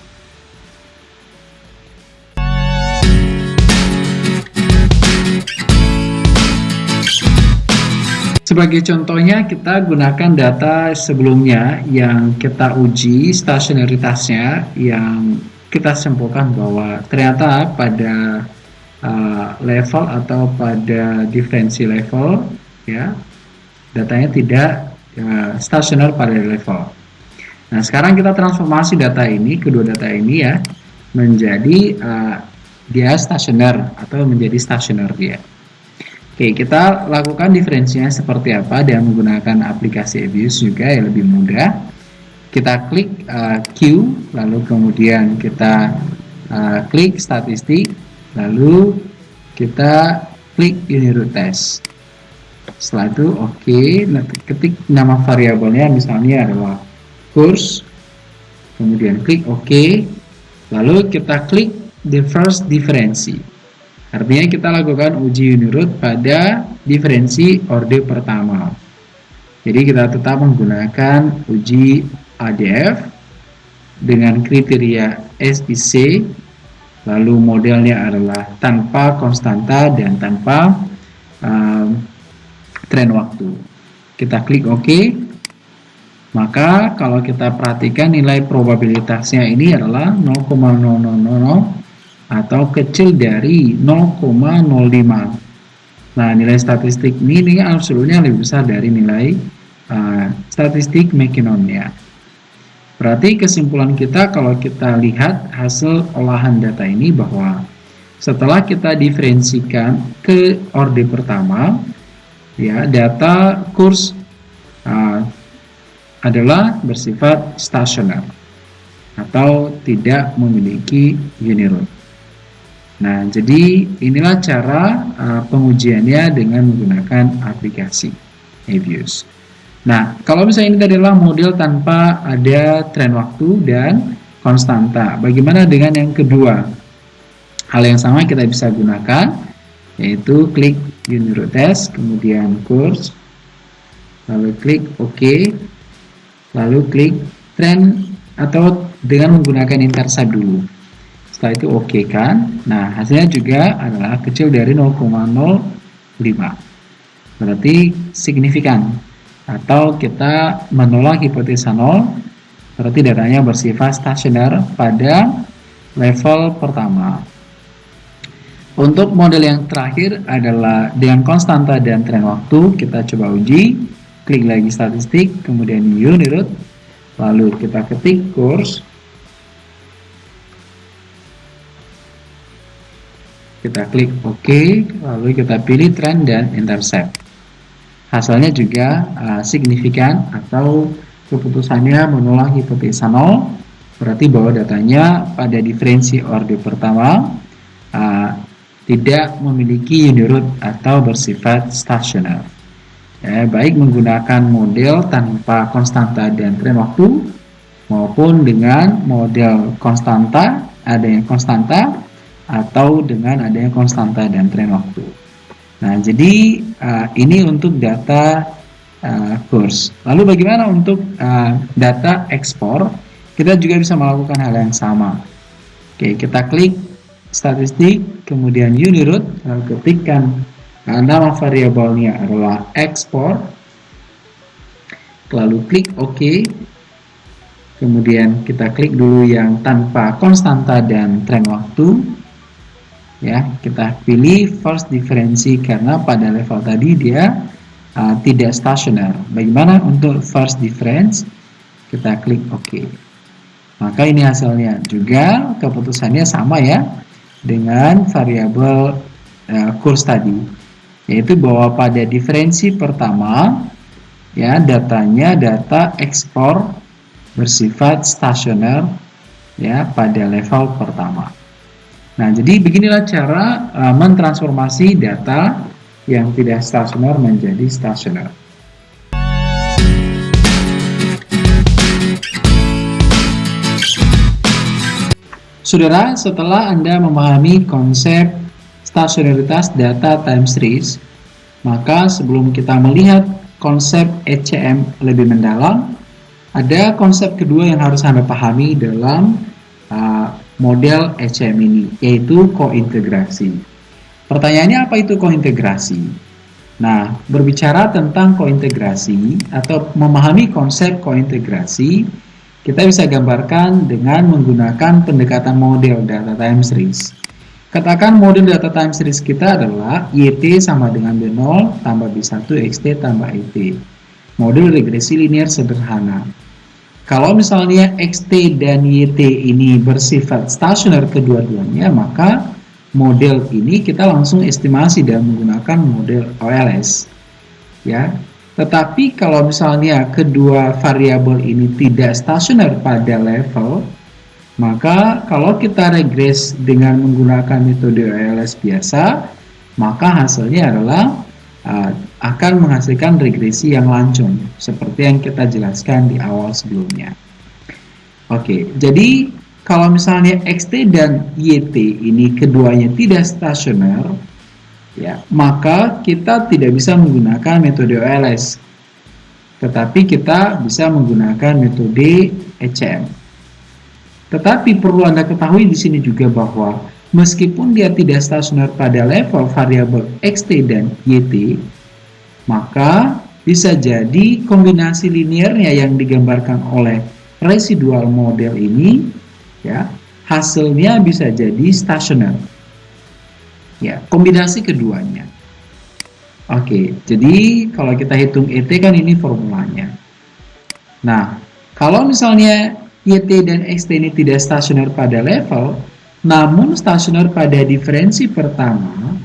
Sebagai contohnya, kita gunakan data sebelumnya yang kita uji stasioneritasnya yang kita simpulkan bahwa ternyata pada uh, level atau pada diferensi level ya datanya tidak uh, stasioner pada level. Nah sekarang kita transformasi data ini kedua data ini ya menjadi uh, dia stasioner atau menjadi stasioner dia Oke, kita lakukan diferensinya seperti apa dan menggunakan aplikasi Abuse juga yang lebih mudah. Kita klik uh, Q, lalu kemudian kita uh, klik statistik, lalu kita klik unit test setelah itu oke okay. ketik nama variabelnya misalnya adalah course kemudian klik okay. lalu kita klik the first diferensi artinya kita lakukan uji unit pada diferensi orde pertama. Jadi kita tetap menggunakan uji ADF dengan kriteria SIC lalu modelnya adalah tanpa konstanta dan tanpa um, tren waktu. Kita klik OK. Maka kalau kita perhatikan nilai probabilitasnya ini adalah 0,0000 atau kecil dari 0,05 nah nilai statistik ini, absolutnya lebih besar dari nilai uh, statistik Mackinnonnya Berarti kesimpulan kita kalau kita lihat hasil olahan data ini bahwa setelah kita diferensikan ke orde pertama, ya data kurs uh, adalah bersifat stasioner atau tidak memiliki unit root. Nah, jadi inilah cara uh, pengujiannya dengan menggunakan aplikasi Avius. Nah, kalau misalnya ini adalah model tanpa ada tren waktu dan konstanta. Bagaimana dengan yang kedua? Hal yang sama kita bisa gunakan, yaitu klik Uniro Test, kemudian Course, lalu klik OK, lalu klik Trend atau dengan menggunakan intercept dulu setelah itu oke okay kan? Nah hasilnya juga adalah kecil dari 0,05 berarti signifikan. Atau kita menolak hipotesa 0 berarti datanya bersifat stasioner pada level pertama. Untuk model yang terakhir adalah dengan konstanta dan tren waktu kita coba uji. Klik lagi statistik kemudian unit lalu kita ketik course kita klik OK lalu kita pilih trend dan intercept. Hasilnya juga uh, signifikan atau keputusannya menolak hipotesa 0 berarti bahwa datanya pada diferensi orde pertama uh, tidak memiliki unit atau bersifat stasioner ya, baik menggunakan model tanpa konstanta dan tren waktu maupun dengan model konstanta ada yang konstanta atau dengan adanya konstanta dan tren waktu. Nah, jadi uh, ini untuk data uh, kurs. Lalu bagaimana untuk uh, data ekspor? Kita juga bisa melakukan hal yang sama. Oke, kita klik statistik, kemudian uniroot, lalu ketikkan uh, nama variabelnya adalah ekspor, lalu klik OK, kemudian kita klik dulu yang tanpa konstanta dan tren waktu, ya kita pilih first diferensi karena pada level tadi dia uh, tidak stasioner. Bagaimana untuk first difference? Kita klik OK. Maka ini hasilnya. Juga keputusannya sama ya dengan variabel uh, kurs tadi yaitu bahwa pada diferensi pertama ya datanya data ekspor bersifat stasioner ya pada level pertama Nah, jadi beginilah cara uh, mentransformasi data yang tidak stasioner menjadi stasioner. Saudara, setelah Anda memahami konsep stasionaritas data time series, maka sebelum kita melihat konsep ECM lebih mendalam, ada konsep kedua yang harus Anda pahami dalam uh, model ECM ini, yaitu kointegrasi. Pertanyaannya apa itu kointegrasi? Nah, berbicara tentang kointegrasi atau memahami konsep kointegrasi, kita bisa gambarkan dengan menggunakan pendekatan model data time series. Katakan model data time series kita adalah YT sama dengan B0 tambah B1 XT tambah YT. Model regresi linear sederhana. Kalau misalnya XT dan YT ini bersifat stasioner kedua-duanya, maka model ini kita langsung estimasi dan menggunakan model OLS. Ya. Tetapi kalau misalnya kedua variabel ini tidak stasioner pada level, maka kalau kita regres dengan menggunakan metode OLS biasa, maka hasilnya adalah uh, akan menghasilkan regresi yang lancung seperti yang kita jelaskan di awal sebelumnya. Oke, jadi kalau misalnya XT dan YT ini keduanya tidak stasioner, ya, maka kita tidak bisa menggunakan metode OLS. Tetapi kita bisa menggunakan metode ECM. Tetapi perlu Anda ketahui di sini juga bahwa meskipun dia tidak stasioner pada level variabel XT dan YT, maka bisa jadi kombinasi linearnya yang digambarkan oleh residual model ini ya hasilnya bisa jadi stasioner. Ya, kombinasi keduanya. Oke, jadi kalau kita hitung ET kan ini formulanya. Nah, kalau misalnya YT dan XT ini tidak stasioner pada level, namun stasioner pada diferensi pertama,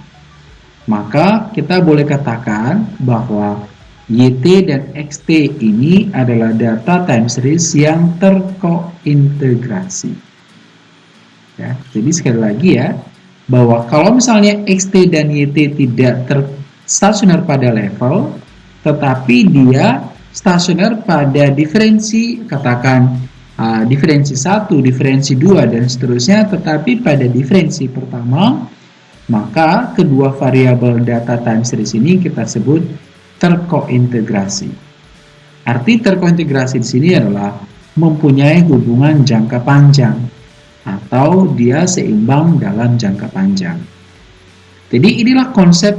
maka kita boleh katakan bahwa YT dan XT ini adalah data time series yang terkointegrasi. Ya, jadi sekali lagi ya, bahwa kalau misalnya xt dan yt tidak terstasioner pada level, tetapi dia stasioner pada diferensi, katakan uh, diferensi 1, diferensi 2, dan seterusnya, tetapi pada diferensi pertama, maka kedua variabel data time series ini kita sebut terkointegrasi. Arti terkointegrasi di sini adalah mempunyai hubungan jangka panjang atau dia seimbang dalam jangka panjang. Jadi inilah konsep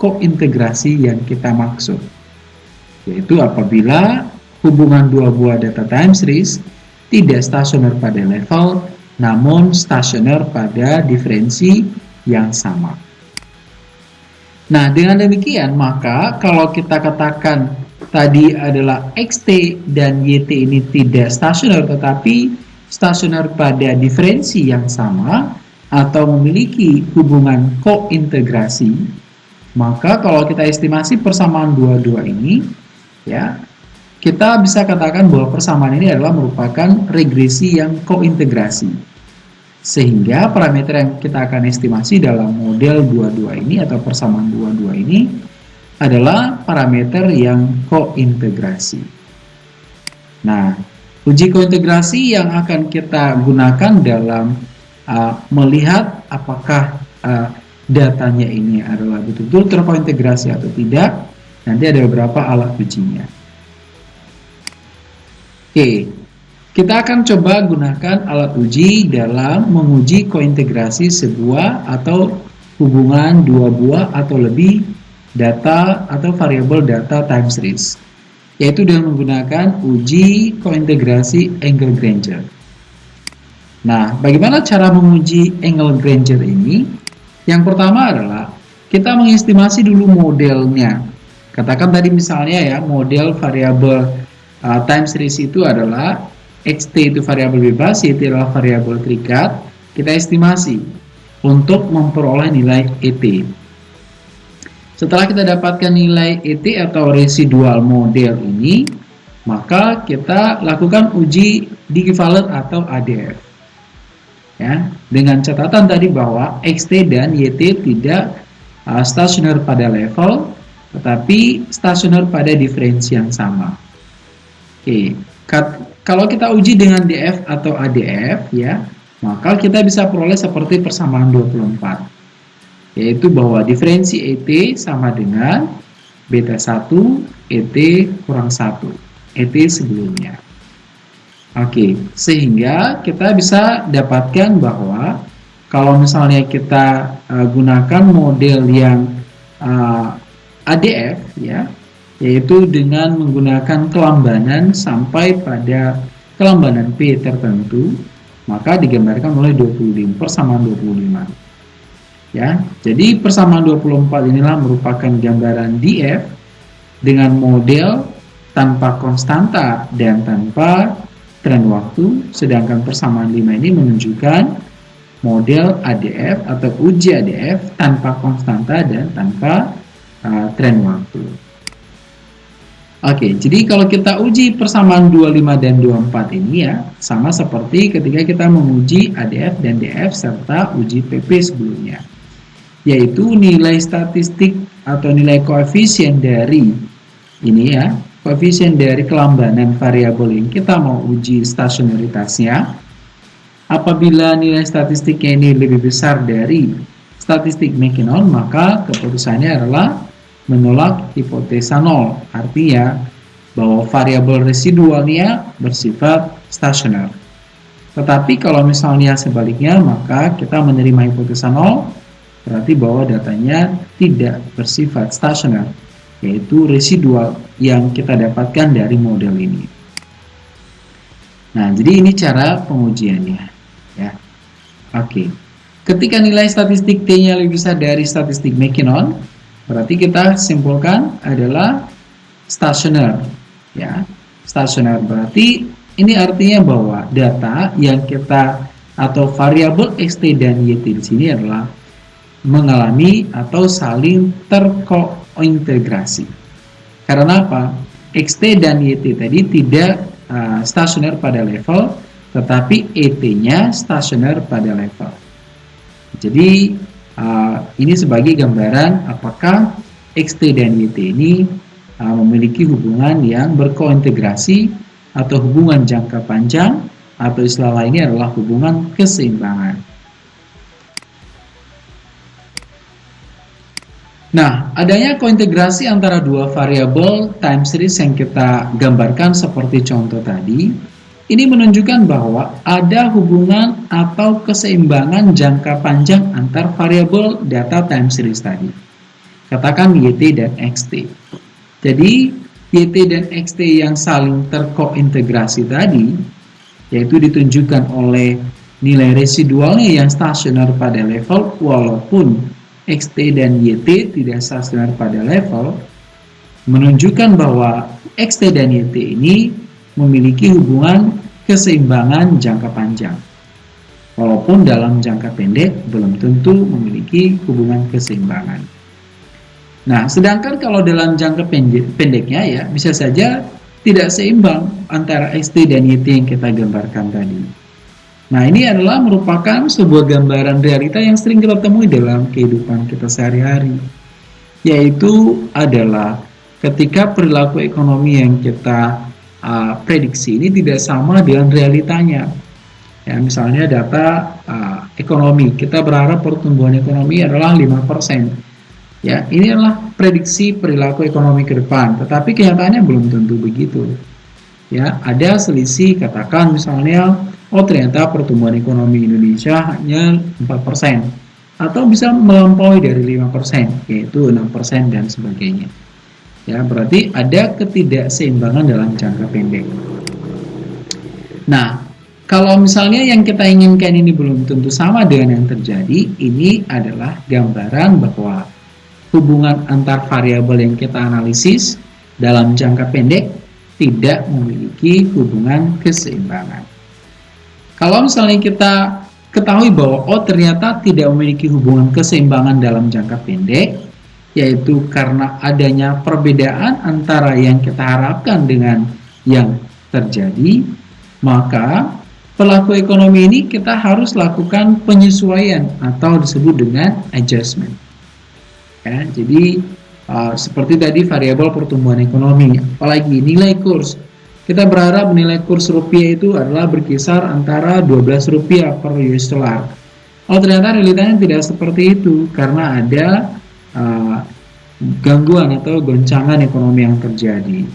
kointegrasi yang kita maksud. Yaitu apabila hubungan dua buah data time series tidak stasioner pada level namun stasioner pada diferensi yang sama. Nah, dengan demikian maka kalau kita katakan tadi adalah XT dan YT ini tidak stasioner tetapi stasioner pada diferensi yang sama atau memiliki hubungan kointegrasi, maka kalau kita estimasi persamaan dua-dua ini, ya, kita bisa katakan bahwa persamaan ini adalah merupakan regresi yang kointegrasi. Sehingga parameter yang kita akan estimasi dalam model 22 ini atau persamaan 22 ini adalah parameter yang kointegrasi. Nah, uji kointegrasi yang akan kita gunakan dalam uh, melihat apakah uh, datanya ini adalah betul-betul terkointegrasi atau tidak, nanti ada beberapa alat ujinya. Oke, kita akan coba gunakan alat uji dalam menguji kointegrasi sebuah atau hubungan dua buah atau lebih data atau variabel data time series, yaitu dengan menggunakan uji kointegrasi angle Granger. Nah, bagaimana cara menguji angle Granger ini? Yang pertama adalah kita mengestimasi dulu modelnya. Katakan tadi misalnya ya, model variabel uh, time series itu adalah xt itu variabel bebas, yt adalah variabel terikat, kita estimasi untuk memperoleh nilai ET. Setelah kita dapatkan nilai ET atau residual model ini, maka kita lakukan uji Digivaler atau ADF. Ya, dengan catatan tadi bahwa XT dan YT tidak uh, stasioner pada level, tetapi stasioner pada diferensi yang sama. Oke, kalau kita uji dengan DF atau ADF ya, maka kita bisa peroleh seperti persamaan 24. Yaitu bahwa diferensi ET sama dengan beta 1 ET kurang 1 ET sebelumnya. Oke, sehingga kita bisa dapatkan bahwa kalau misalnya kita uh, gunakan model yang uh, ADF ya, yaitu dengan menggunakan kelambanan sampai pada kelambanan P tertentu maka digambarkan oleh 25 persamaan 25 ya jadi persamaan 24 inilah merupakan gambaran DF dengan model tanpa konstanta dan tanpa tren waktu sedangkan persamaan 5 ini menunjukkan model ADF atau uji ADF tanpa konstanta dan tanpa uh, tren waktu Oke, jadi kalau kita uji persamaan 25 dan 24 ini ya, sama seperti ketika kita menguji ADF dan DF serta uji PP sebelumnya. Yaitu nilai statistik atau nilai koefisien dari ini ya, koefisien dari kelambanan variabel yang kita mau uji stasionaritasnya. Apabila nilai statistiknya ini lebih besar dari statistik Mackinnon, maka keputusannya adalah menolak hipotesa nol. Artinya bahwa variabel residualnya bersifat stasioner. Tetapi kalau misalnya sebaliknya, maka kita menerima hipotesa nol, berarti bahwa datanya tidak bersifat stasioner, yaitu residual yang kita dapatkan dari model ini. Nah, jadi ini cara pengujiannya. Ya, Oke. Ketika nilai statistik T-nya lebih besar dari statistik Mackinnon, Berarti kita simpulkan adalah stasioner ya. Stasioner berarti ini artinya bahwa data yang kita atau variabel xt dan yt di sini adalah mengalami atau saling terkointegrasi. Karena apa? xt dan yt tadi tidak uh, stasioner pada level, tetapi et-nya stasioner pada level. Jadi uh, ini sebagai gambaran apakah XT dan YT ini uh, memiliki hubungan yang berkointegrasi atau hubungan jangka panjang atau istilah lainnya adalah hubungan keseimbangan. Nah, adanya kointegrasi antara dua variabel time series yang kita gambarkan seperti contoh tadi, ini menunjukkan bahwa ada hubungan atau keseimbangan jangka panjang antar variabel data time series tadi. Katakan YT dan XT. Jadi, YT dan XT yang saling terkointegrasi tadi, yaitu ditunjukkan oleh nilai residualnya yang stasioner pada level walaupun XT dan YT tidak stasioner pada level, menunjukkan bahwa XT dan YT ini memiliki hubungan keseimbangan jangka panjang. Walaupun dalam jangka pendek belum tentu memiliki hubungan keseimbangan. Nah, sedangkan kalau dalam jangka pendek, pendeknya ya bisa saja tidak seimbang antara XT dan YT yang kita gambarkan tadi. Nah, ini adalah merupakan sebuah gambaran realita yang sering kita temui dalam kehidupan kita sehari-hari. Yaitu adalah ketika perilaku ekonomi yang kita uh, prediksi ini tidak sama dengan realitanya. Ya, misalnya data uh, ekonomi, kita berharap pertumbuhan ekonomi adalah 5%. Ya, ini adalah prediksi perilaku ekonomi ke depan, tetapi kenyataannya belum tentu begitu. Ya, ada selisih katakan misalnya oh ternyata pertumbuhan ekonomi Indonesia hanya 4% atau bisa melampaui dari 5% yaitu 6% dan sebagainya ya berarti ada ketidakseimbangan dalam jangka pendek. Nah kalau misalnya yang kita inginkan ini belum tentu sama dengan yang terjadi ini adalah gambaran bahwa hubungan antar variabel yang kita analisis dalam jangka pendek tidak memiliki hubungan keseimbangan. Kalau misalnya kita ketahui bahwa oh ternyata tidak memiliki hubungan keseimbangan dalam jangka pendek, yaitu karena adanya perbedaan antara yang kita harapkan dengan yang terjadi, maka pelaku ekonomi ini kita harus lakukan penyesuaian atau disebut dengan adjustment. Ya, jadi uh, seperti tadi variabel pertumbuhan ekonomi, apalagi nilai kurs kita berharap nilai kurs rupiah itu adalah berkisar antara 12 rupiah per US dollar. Oh ternyata realitanya tidak seperti itu karena ada uh, gangguan atau goncangan ekonomi yang terjadi.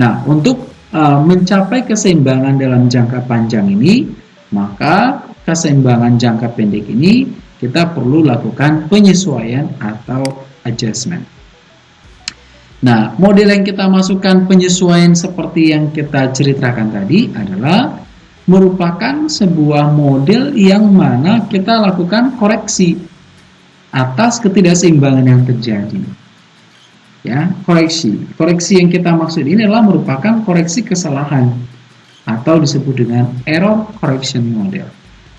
Nah untuk uh, mencapai keseimbangan dalam jangka panjang ini, maka keseimbangan jangka pendek ini kita perlu lakukan penyesuaian atau adjustment. Nah, model yang kita masukkan penyesuaian seperti yang kita ceritakan tadi adalah merupakan sebuah model yang mana kita lakukan koreksi atas ketidakseimbangan yang terjadi. Ya, koreksi. Koreksi yang kita maksud ini adalah merupakan koreksi kesalahan atau disebut dengan error correction model.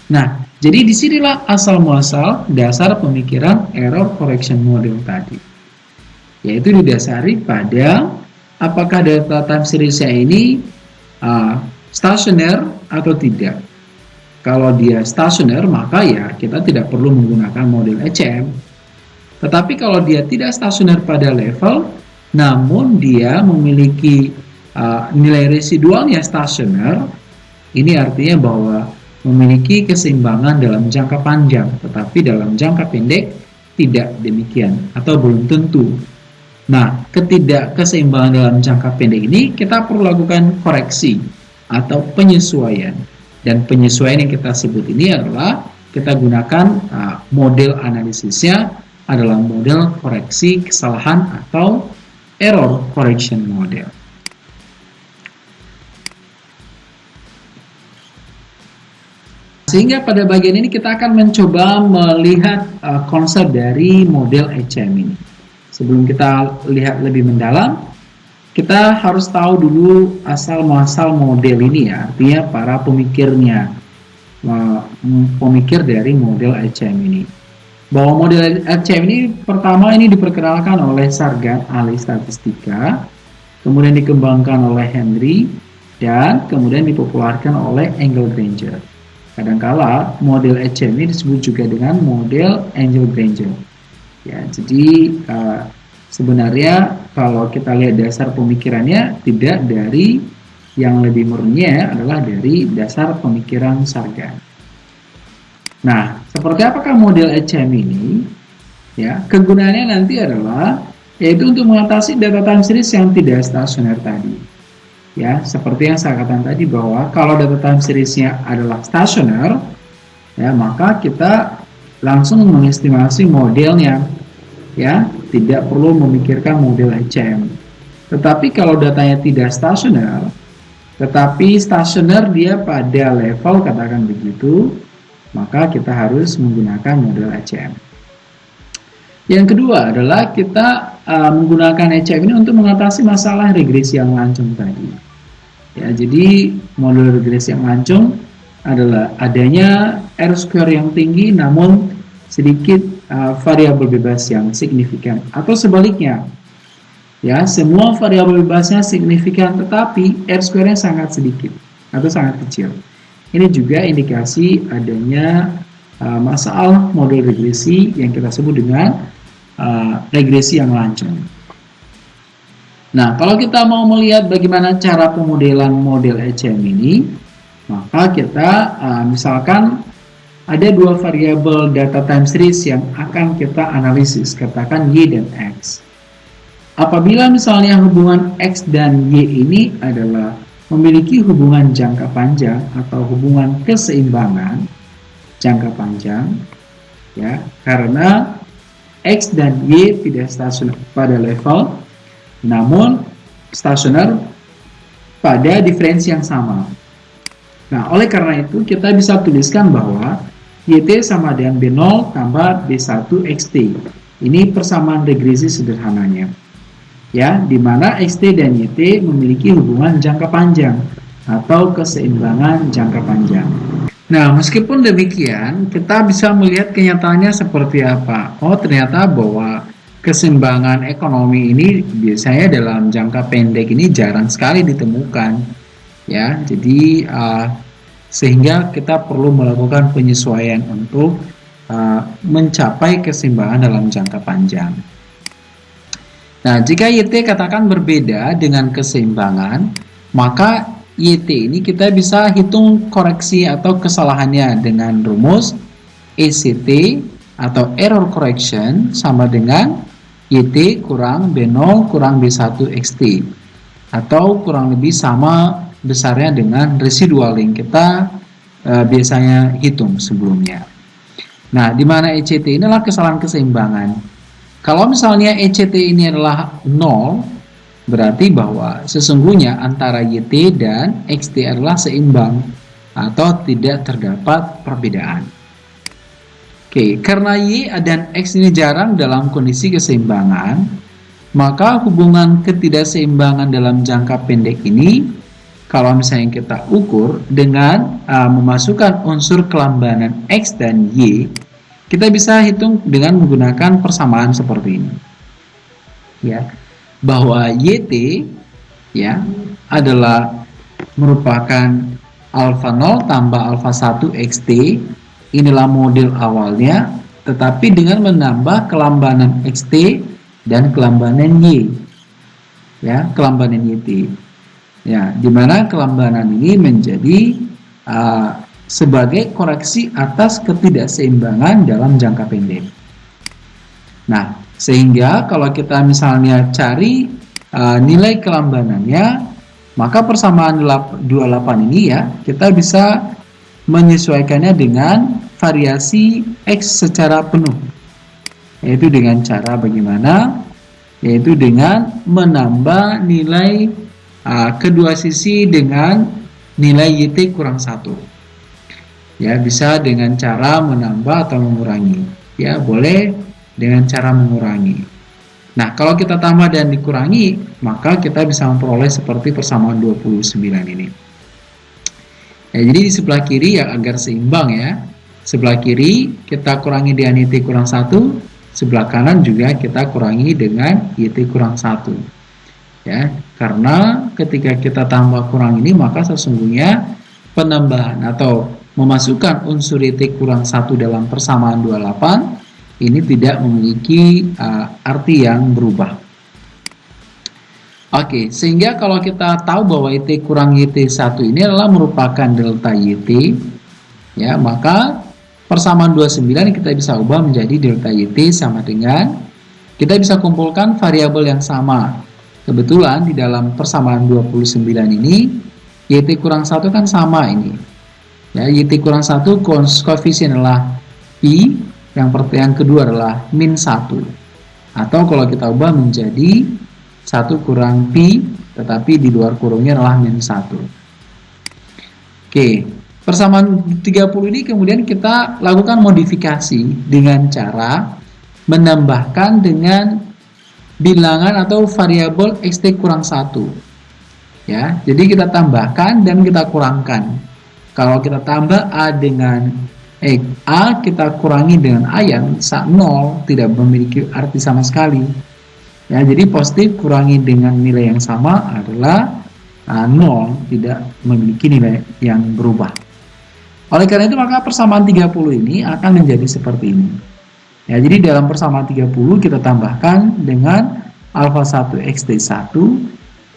Nah, jadi di sinilah asal muasal dasar pemikiran error correction model tadi yaitu didasari pada apakah data time series ini uh, stasioner atau tidak. Kalau dia stasioner, maka ya kita tidak perlu menggunakan model ECM. Tetapi kalau dia tidak stasioner pada level, namun dia memiliki uh, nilai residualnya stasioner, ini artinya bahwa memiliki keseimbangan dalam jangka panjang, tetapi dalam jangka pendek tidak demikian atau belum tentu Nah, ketidakkeseimbangan dalam jangka pendek ini kita perlu lakukan koreksi atau penyesuaian. Dan penyesuaian yang kita sebut ini adalah kita gunakan uh, model analisisnya adalah model koreksi kesalahan atau error correction model. Sehingga pada bagian ini kita akan mencoba melihat uh, konsep dari model HM ini. Sebelum kita lihat lebih mendalam, kita harus tahu dulu asal muasal model ini ya, artinya para pemikirnya, pemikir dari model HM ini. Bahwa model HM ini pertama ini diperkenalkan oleh Sargan ahli statistika, kemudian dikembangkan oleh Henry, dan kemudian dipopulerkan oleh Engel Granger. Kadangkala model HM ini disebut juga dengan model Angel Granger. Ya, jadi uh, sebenarnya kalau kita lihat dasar pemikirannya tidak dari yang lebih murni adalah dari dasar pemikiran Sargan. Nah, seperti apakah model HM ini? Ya, kegunaannya nanti adalah yaitu untuk mengatasi data time series yang tidak stasioner tadi. Ya, seperti yang saya katakan tadi bahwa kalau data time seriesnya adalah stasioner, ya maka kita langsung mengestimasi modelnya, ya tidak perlu memikirkan model HM. Tetapi kalau datanya tidak stasioner, tetapi stasioner dia pada level katakan begitu, maka kita harus menggunakan model HM. Yang kedua adalah kita uh, menggunakan HM ini untuk mengatasi masalah regresi yang lancung tadi. Ya, jadi model regresi yang lancung adalah adanya R square yang tinggi namun sedikit uh, variabel bebas yang signifikan. Atau sebaliknya. Ya semua variabel bebasnya signifikan tetapi R square-nya sangat sedikit atau sangat kecil. Ini juga indikasi adanya uh, masalah model regresi yang kita sebut dengan uh, regresi yang lancung Nah, kalau kita mau melihat bagaimana cara pemodelan model HM ini, maka kita uh, misalkan ada dua variabel data time series yang akan kita analisis, katakan Y dan X. Apabila misalnya hubungan X dan Y ini adalah memiliki hubungan jangka panjang atau hubungan keseimbangan jangka panjang, ya, karena X dan Y tidak stasioner pada level namun stasioner pada diferensi yang sama. Nah, oleh karena itu kita bisa tuliskan bahwa YT sama dengan B0 tambah B1 XT. Ini persamaan regresi sederhananya. Ya, di mana XT dan YT memiliki hubungan jangka panjang atau keseimbangan jangka panjang. Nah, meskipun demikian, kita bisa melihat kenyataannya seperti apa. Oh, ternyata bahwa keseimbangan ekonomi ini biasanya dalam jangka pendek ini jarang sekali ditemukan ya jadi uh, sehingga kita perlu melakukan penyesuaian untuk uh, mencapai keseimbangan dalam jangka panjang. Nah jika YT katakan berbeda dengan keseimbangan maka YT ini kita bisa hitung koreksi atau kesalahannya dengan rumus ECT atau error correction sama dengan YT kurang B0 kurang B1 XT atau kurang lebih sama besarnya dengan residual yang kita e, biasanya hitung sebelumnya. Nah, di mana ECT inilah kesalahan keseimbangan. Kalau misalnya ECT ini adalah 0, berarti bahwa sesungguhnya antara YT dan XT adalah seimbang atau tidak terdapat perbedaan. Oke, karena Y dan X ini jarang dalam kondisi keseimbangan, maka hubungan ketidakseimbangan dalam jangka pendek ini, kalau misalnya kita ukur dengan uh, memasukkan unsur kelambanan X dan Y, kita bisa hitung dengan menggunakan persamaan seperti ini. Ya, bahwa YT ya adalah merupakan alfa 0 tambah alfa 1 XT inilah model awalnya tetapi dengan menambah kelambanan XT dan kelambanan Y. Ya kelambanan YT ya di mana kelambanan ini menjadi uh, sebagai koreksi atas ketidakseimbangan dalam jangka pendek. Nah sehingga kalau kita misalnya cari uh, nilai kelambanannya maka persamaan 28 ini ya kita bisa menyesuaikannya dengan variasi X secara penuh. Yaitu dengan cara bagaimana? Yaitu dengan menambah nilai uh, kedua sisi dengan nilai YT kurang satu. Ya bisa dengan cara menambah atau mengurangi. Ya boleh dengan cara mengurangi. Nah kalau kita tambah dan dikurangi maka kita bisa memperoleh seperti persamaan 29 ini. Ya, jadi di sebelah kiri ya agar seimbang ya. Sebelah kiri kita kurangi dengan YT kurang 1, sebelah kanan juga kita kurangi dengan YT kurang 1. Ya, karena ketika kita tambah kurang ini maka sesungguhnya penambahan atau memasukkan unsur YT kurang 1 dalam persamaan 28 ini tidak memiliki uh, arti yang berubah. Oke, sehingga kalau kita tahu bahwa YT kurang YT1 ini adalah merupakan delta YT, ya, maka persamaan 29 kita bisa ubah menjadi delta YT sama dengan kita bisa kumpulkan variabel yang sama. Kebetulan di dalam persamaan 29 ini YT kurang 1 kan sama ini. Ya, YT kurang 1 koefisien adalah Pi, yang yang kedua adalah min 1. Atau kalau kita ubah menjadi 1 kurang Pi, tetapi di luar kurungnya adalah min 1. Oke, persamaan 30 ini kemudian kita lakukan modifikasi dengan cara menambahkan dengan bilangan atau variabel xt kurang 1. Ya, jadi kita tambahkan dan kita kurangkan. Kalau kita tambah A dengan eh, A kita kurangi dengan A yang 0 tidak memiliki arti sama sekali Ya, jadi positif kurangi dengan nilai yang sama adalah uh, 0, tidak memiliki nilai yang berubah. Oleh karena itu maka persamaan 30 ini akan menjadi seperti ini. Ya, jadi dalam persamaan 30 kita tambahkan dengan alfa 1 xt1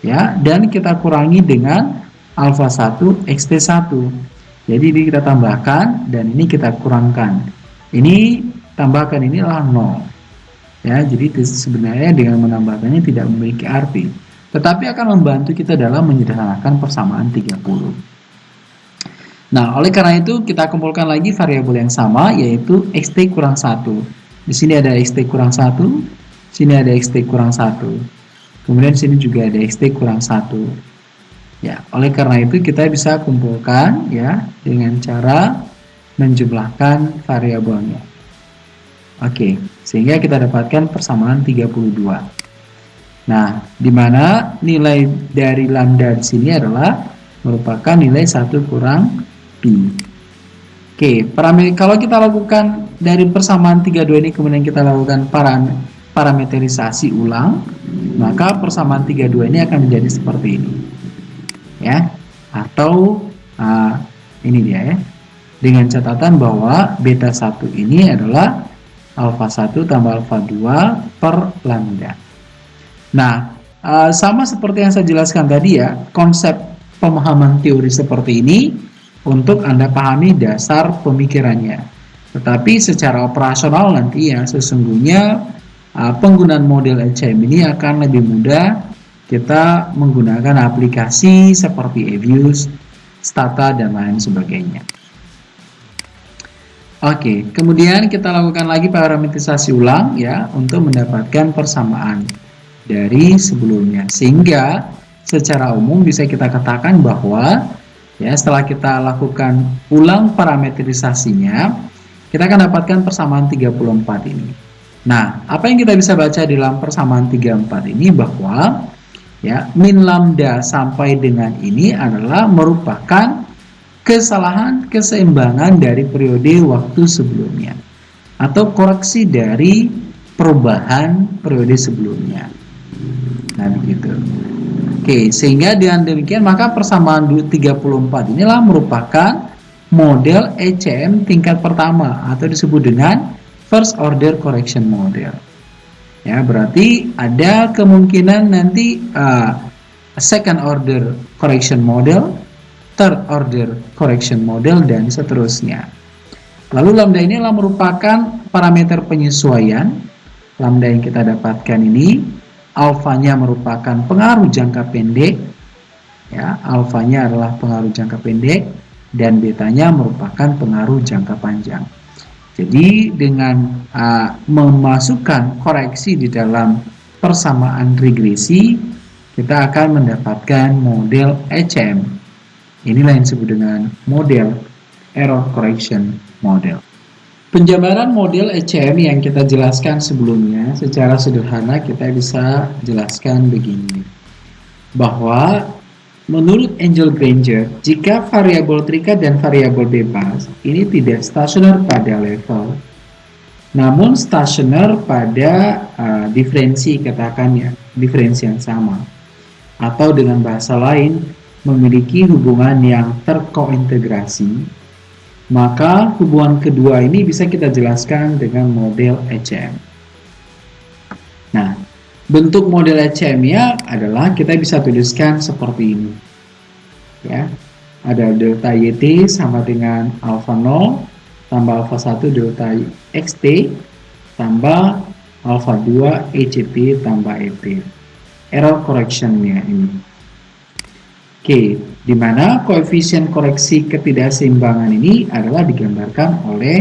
ya dan kita kurangi dengan alfa 1 xt1. Jadi ini kita tambahkan dan ini kita kurangkan. Ini tambahkan ini adalah 0 ya jadi sebenarnya dengan menambahkannya tidak memiliki arti tetapi akan membantu kita dalam menyederhanakan persamaan 30 nah oleh karena itu kita kumpulkan lagi variabel yang sama yaitu xt kurang 1 di sini ada xt kurang 1 sini ada xt kurang 1 kemudian sini juga ada xt kurang 1 ya oleh karena itu kita bisa kumpulkan ya dengan cara menjumlahkan variabelnya Oke, sehingga kita dapatkan persamaan 32. Nah, di mana nilai dari lambda di sini adalah merupakan nilai 1 kurang pi. Oke, parameter kalau kita lakukan dari persamaan 32 ini kemudian kita lakukan parameterisasi ulang, maka persamaan 32 ini akan menjadi seperti ini. Ya. Atau uh, ini dia ya. Dengan catatan bahwa beta 1 ini adalah alfa 1 tambah alfa 2 per lambda. Nah, uh, sama seperti yang saya jelaskan tadi ya, konsep pemahaman teori seperti ini untuk Anda pahami dasar pemikirannya. Tetapi secara operasional nanti ya sesungguhnya uh, penggunaan model ECM ini akan lebih mudah kita menggunakan aplikasi seperti Evius, Stata, dan lain sebagainya. Oke, kemudian kita lakukan lagi parametrisasi ulang ya untuk mendapatkan persamaan dari sebelumnya. Sehingga secara umum bisa kita katakan bahwa ya setelah kita lakukan ulang parametrisasinya, kita akan dapatkan persamaan 34 ini. Nah, apa yang kita bisa baca di dalam persamaan 34 ini bahwa ya min lambda sampai dengan ini adalah merupakan kesalahan keseimbangan dari periode waktu sebelumnya atau koreksi dari perubahan periode sebelumnya. Nah, begitu. Oke, sehingga dengan demikian maka persamaan 34 inilah merupakan model ECM tingkat pertama atau disebut dengan first order correction model. Ya, berarti ada kemungkinan nanti uh, second order correction model third order correction model, dan seterusnya. Lalu lambda ini adalah merupakan parameter penyesuaian. Lambda yang kita dapatkan ini, alfanya merupakan pengaruh jangka pendek, ya, alfanya adalah pengaruh jangka pendek, dan betanya merupakan pengaruh jangka panjang. Jadi dengan uh, memasukkan koreksi di dalam persamaan regresi, kita akan mendapatkan model ECM Inilah yang disebut dengan model error correction model. Penjabaran model ECM yang kita jelaskan sebelumnya secara sederhana kita bisa jelaskan begini. Bahwa menurut Angel Granger, jika variabel terikat dan variabel bebas ini tidak stasioner pada level namun stasioner pada uh, diferensi katakannya, diferensi yang sama. Atau dengan bahasa lain, memiliki hubungan yang terkointegrasi Maka hubungan kedua ini bisa kita jelaskan dengan model ECM. Bentuk model ECM-nya adalah kita bisa tuliskan seperti ini. Ya, ada delta YT sama dengan alpha 0 tambah alpha 1 delta XT tambah alpha 2 ECT tambah ET. Error correction-nya ini. Oke, di mana koefisien koreksi ketidakseimbangan ini adalah digambarkan oleh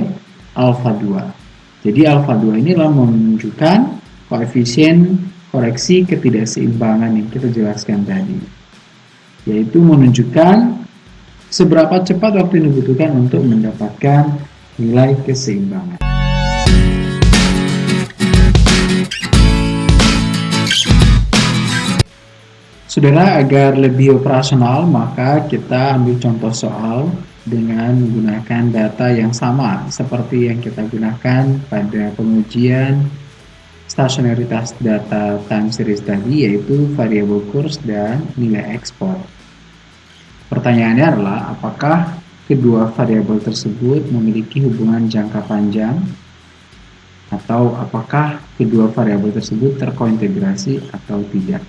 alfa 2. Jadi alfa 2 ini adalah menunjukkan koefisien koreksi ketidakseimbangan yang kita jelaskan tadi. Yaitu menunjukkan seberapa cepat waktu yang dibutuhkan untuk mendapatkan nilai keseimbangan. Saudara, agar lebih operasional, maka kita ambil contoh soal dengan menggunakan data yang sama seperti yang kita gunakan pada pengujian stasionaritas data time series tadi, yaitu variable kurs dan nilai ekspor. Pertanyaannya adalah, apakah kedua variabel tersebut memiliki hubungan jangka panjang atau apakah kedua variabel tersebut terkointegrasi atau tidak.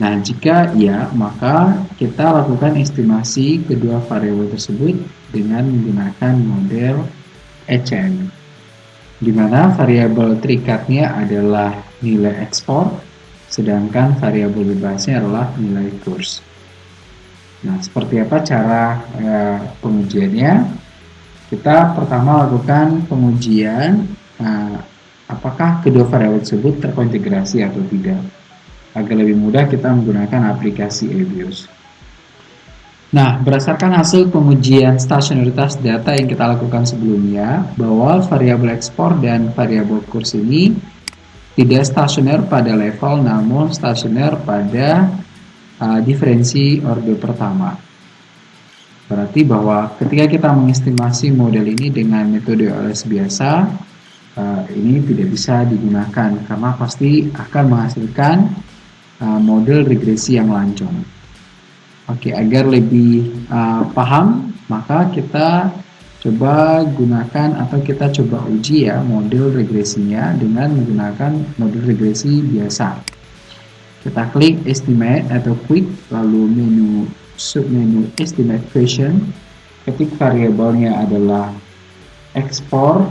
Nah, jika ya, maka kita lakukan estimasi kedua variabel tersebut dengan menggunakan model ECM, di mana variabel terikatnya adalah nilai ekspor, sedangkan variabel bebasnya adalah nilai kurs. Nah, seperti apa cara eh, pengujiannya? Kita pertama lakukan pengujian eh, apakah kedua variabel tersebut terkointegrasi atau tidak. Agar lebih mudah kita menggunakan aplikasi EBIOS. Nah, berdasarkan hasil pengujian stasionaritas data yang kita lakukan sebelumnya, bahwa variabel ekspor dan variabel kurs ini tidak stasioner pada level, namun stasioner pada uh, diferensi orde pertama. Berarti bahwa ketika kita mengestimasi model ini dengan metode OLS biasa, uh, ini tidak bisa digunakan karena pasti akan menghasilkan Uh, model regresi yang lancong. Oke, agar lebih uh, paham, maka kita coba gunakan atau kita coba uji ya model regresinya dengan menggunakan model regresi biasa. Kita klik estimate atau quick, lalu menu submenu estimate question, ketik variabelnya adalah export,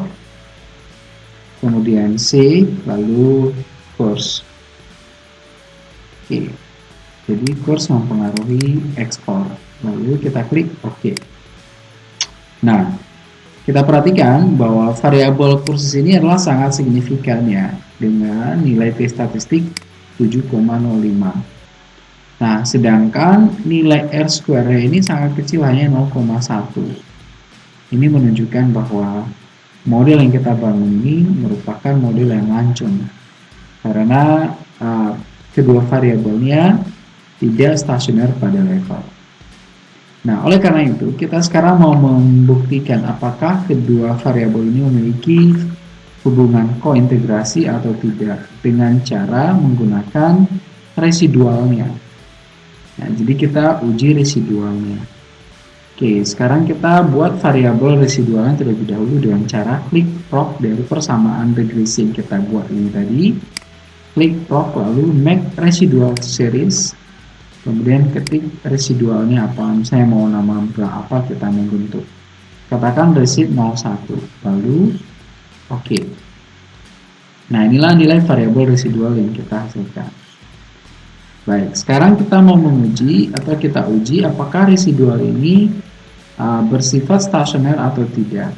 kemudian C, lalu course. Oke. Jadi kurs mempengaruhi ekspor. Lalu kita klik OK. Nah, kita perhatikan bahwa variabel kursus ini adalah sangat signifikan ya dengan nilai T statistik 7,05. Nah, sedangkan nilai R square ini sangat kecil hanya 0,1. Ini menunjukkan bahwa model yang kita bangun ini merupakan model yang lancung. Karena uh, kedua variabelnya tidak stasioner pada level. Nah, oleh karena itu, kita sekarang mau membuktikan apakah kedua variabel ini memiliki hubungan kointegrasi atau tidak dengan cara menggunakan residualnya. Nah, jadi kita uji residualnya. Oke, sekarang kita buat variabel residualnya terlebih dahulu dengan cara klik prop dari persamaan regresi yang kita buat ini tadi klik prop lalu make residual series kemudian ketik residualnya apa? Misalnya mau nama berapa kita membentuk katakan resid 01 lalu oke. Okay. nah inilah nilai variabel residual yang kita hasilkan. Baik sekarang kita mau menguji atau kita uji apakah residual ini uh, bersifat stasioner atau tidak.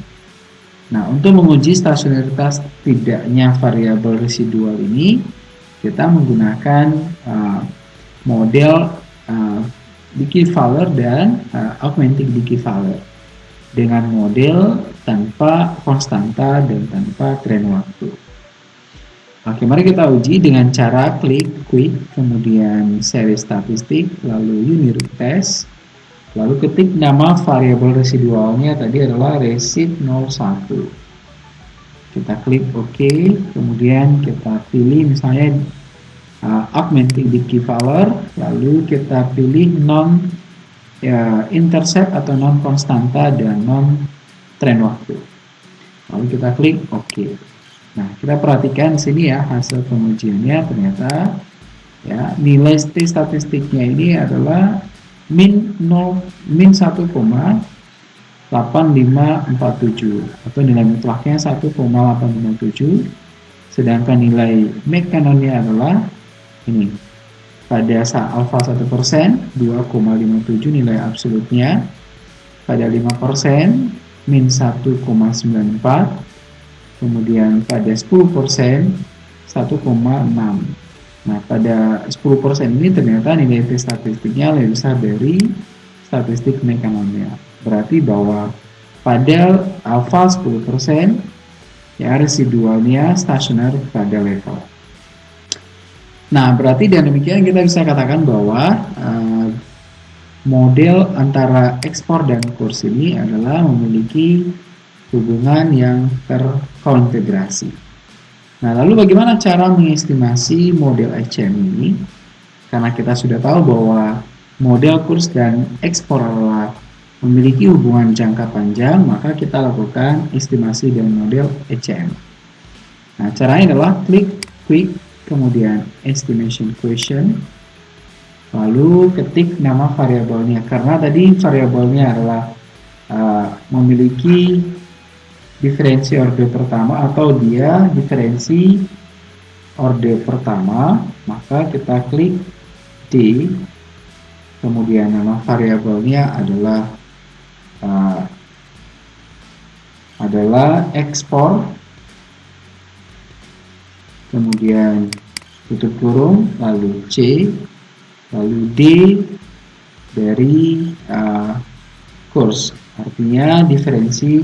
Nah untuk menguji stasioneritas tidaknya variabel residual ini kita menggunakan uh, model uh, Dickey-Fowler dan uh, Augmented Dickey-Fowler dengan model tanpa konstanta dan tanpa tren waktu. Oke, mari kita uji dengan cara klik quick, kemudian seri statistik, lalu unit test, lalu ketik nama variabel residualnya tadi adalah resid 01 kita klik OK kemudian kita pilih misalnya uh, augmenting the value lalu kita pilih non ya, intercept atau non konstanta dan non tren waktu. Lalu kita klik OK. Nah, kita perhatikan sini ya hasil pengujiannya ternyata ya nilai statistiknya ini adalah min 0 min 1,8547 atau nilai mutlaknya 1,857 sedangkan nilai mekanonnya adalah ini. Pada alfa 1% 2,57 nilai absolutnya. Pada 5% min 1,94 kemudian pada 10% 1,6 nah pada 10% ini ternyata nilai T statistiknya lebih besar dari statistik mekanomia berarti bahwa pada alfa 10% ya residualnya stasioner pada level Nah, berarti dengan demikian kita bisa katakan bahwa uh, model antara ekspor dan kurs ini adalah memiliki hubungan yang terkonfigurasi. Nah, lalu bagaimana cara mengestimasi model HM ini? Karena kita sudah tahu bahwa model kurs dan ekspor adalah memiliki hubungan jangka panjang, maka kita lakukan estimasi dengan model HM. Nah, caranya adalah klik quick kemudian estimation question, lalu ketik nama variabelnya. Karena tadi variabelnya adalah uh, memiliki diferensi order pertama atau dia diferensi order pertama maka kita klik D. Kemudian nama variabelnya adalah uh, adalah ekspor kemudian tutup kurung, lalu C, lalu D dari uh, kurs. Artinya diferensi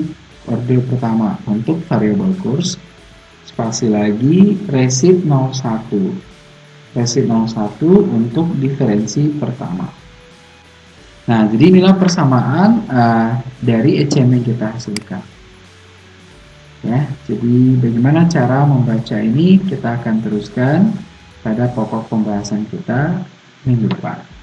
order pertama untuk variabel kurs. Spasi lagi resit 01. Resit 01 untuk diferensi pertama. Nah, jadi inilah persamaan uh, dari ECM yang kita hasilkan. Ya, jadi bagaimana cara membaca ini kita akan teruskan pada pokok pembahasan kita minggu depan.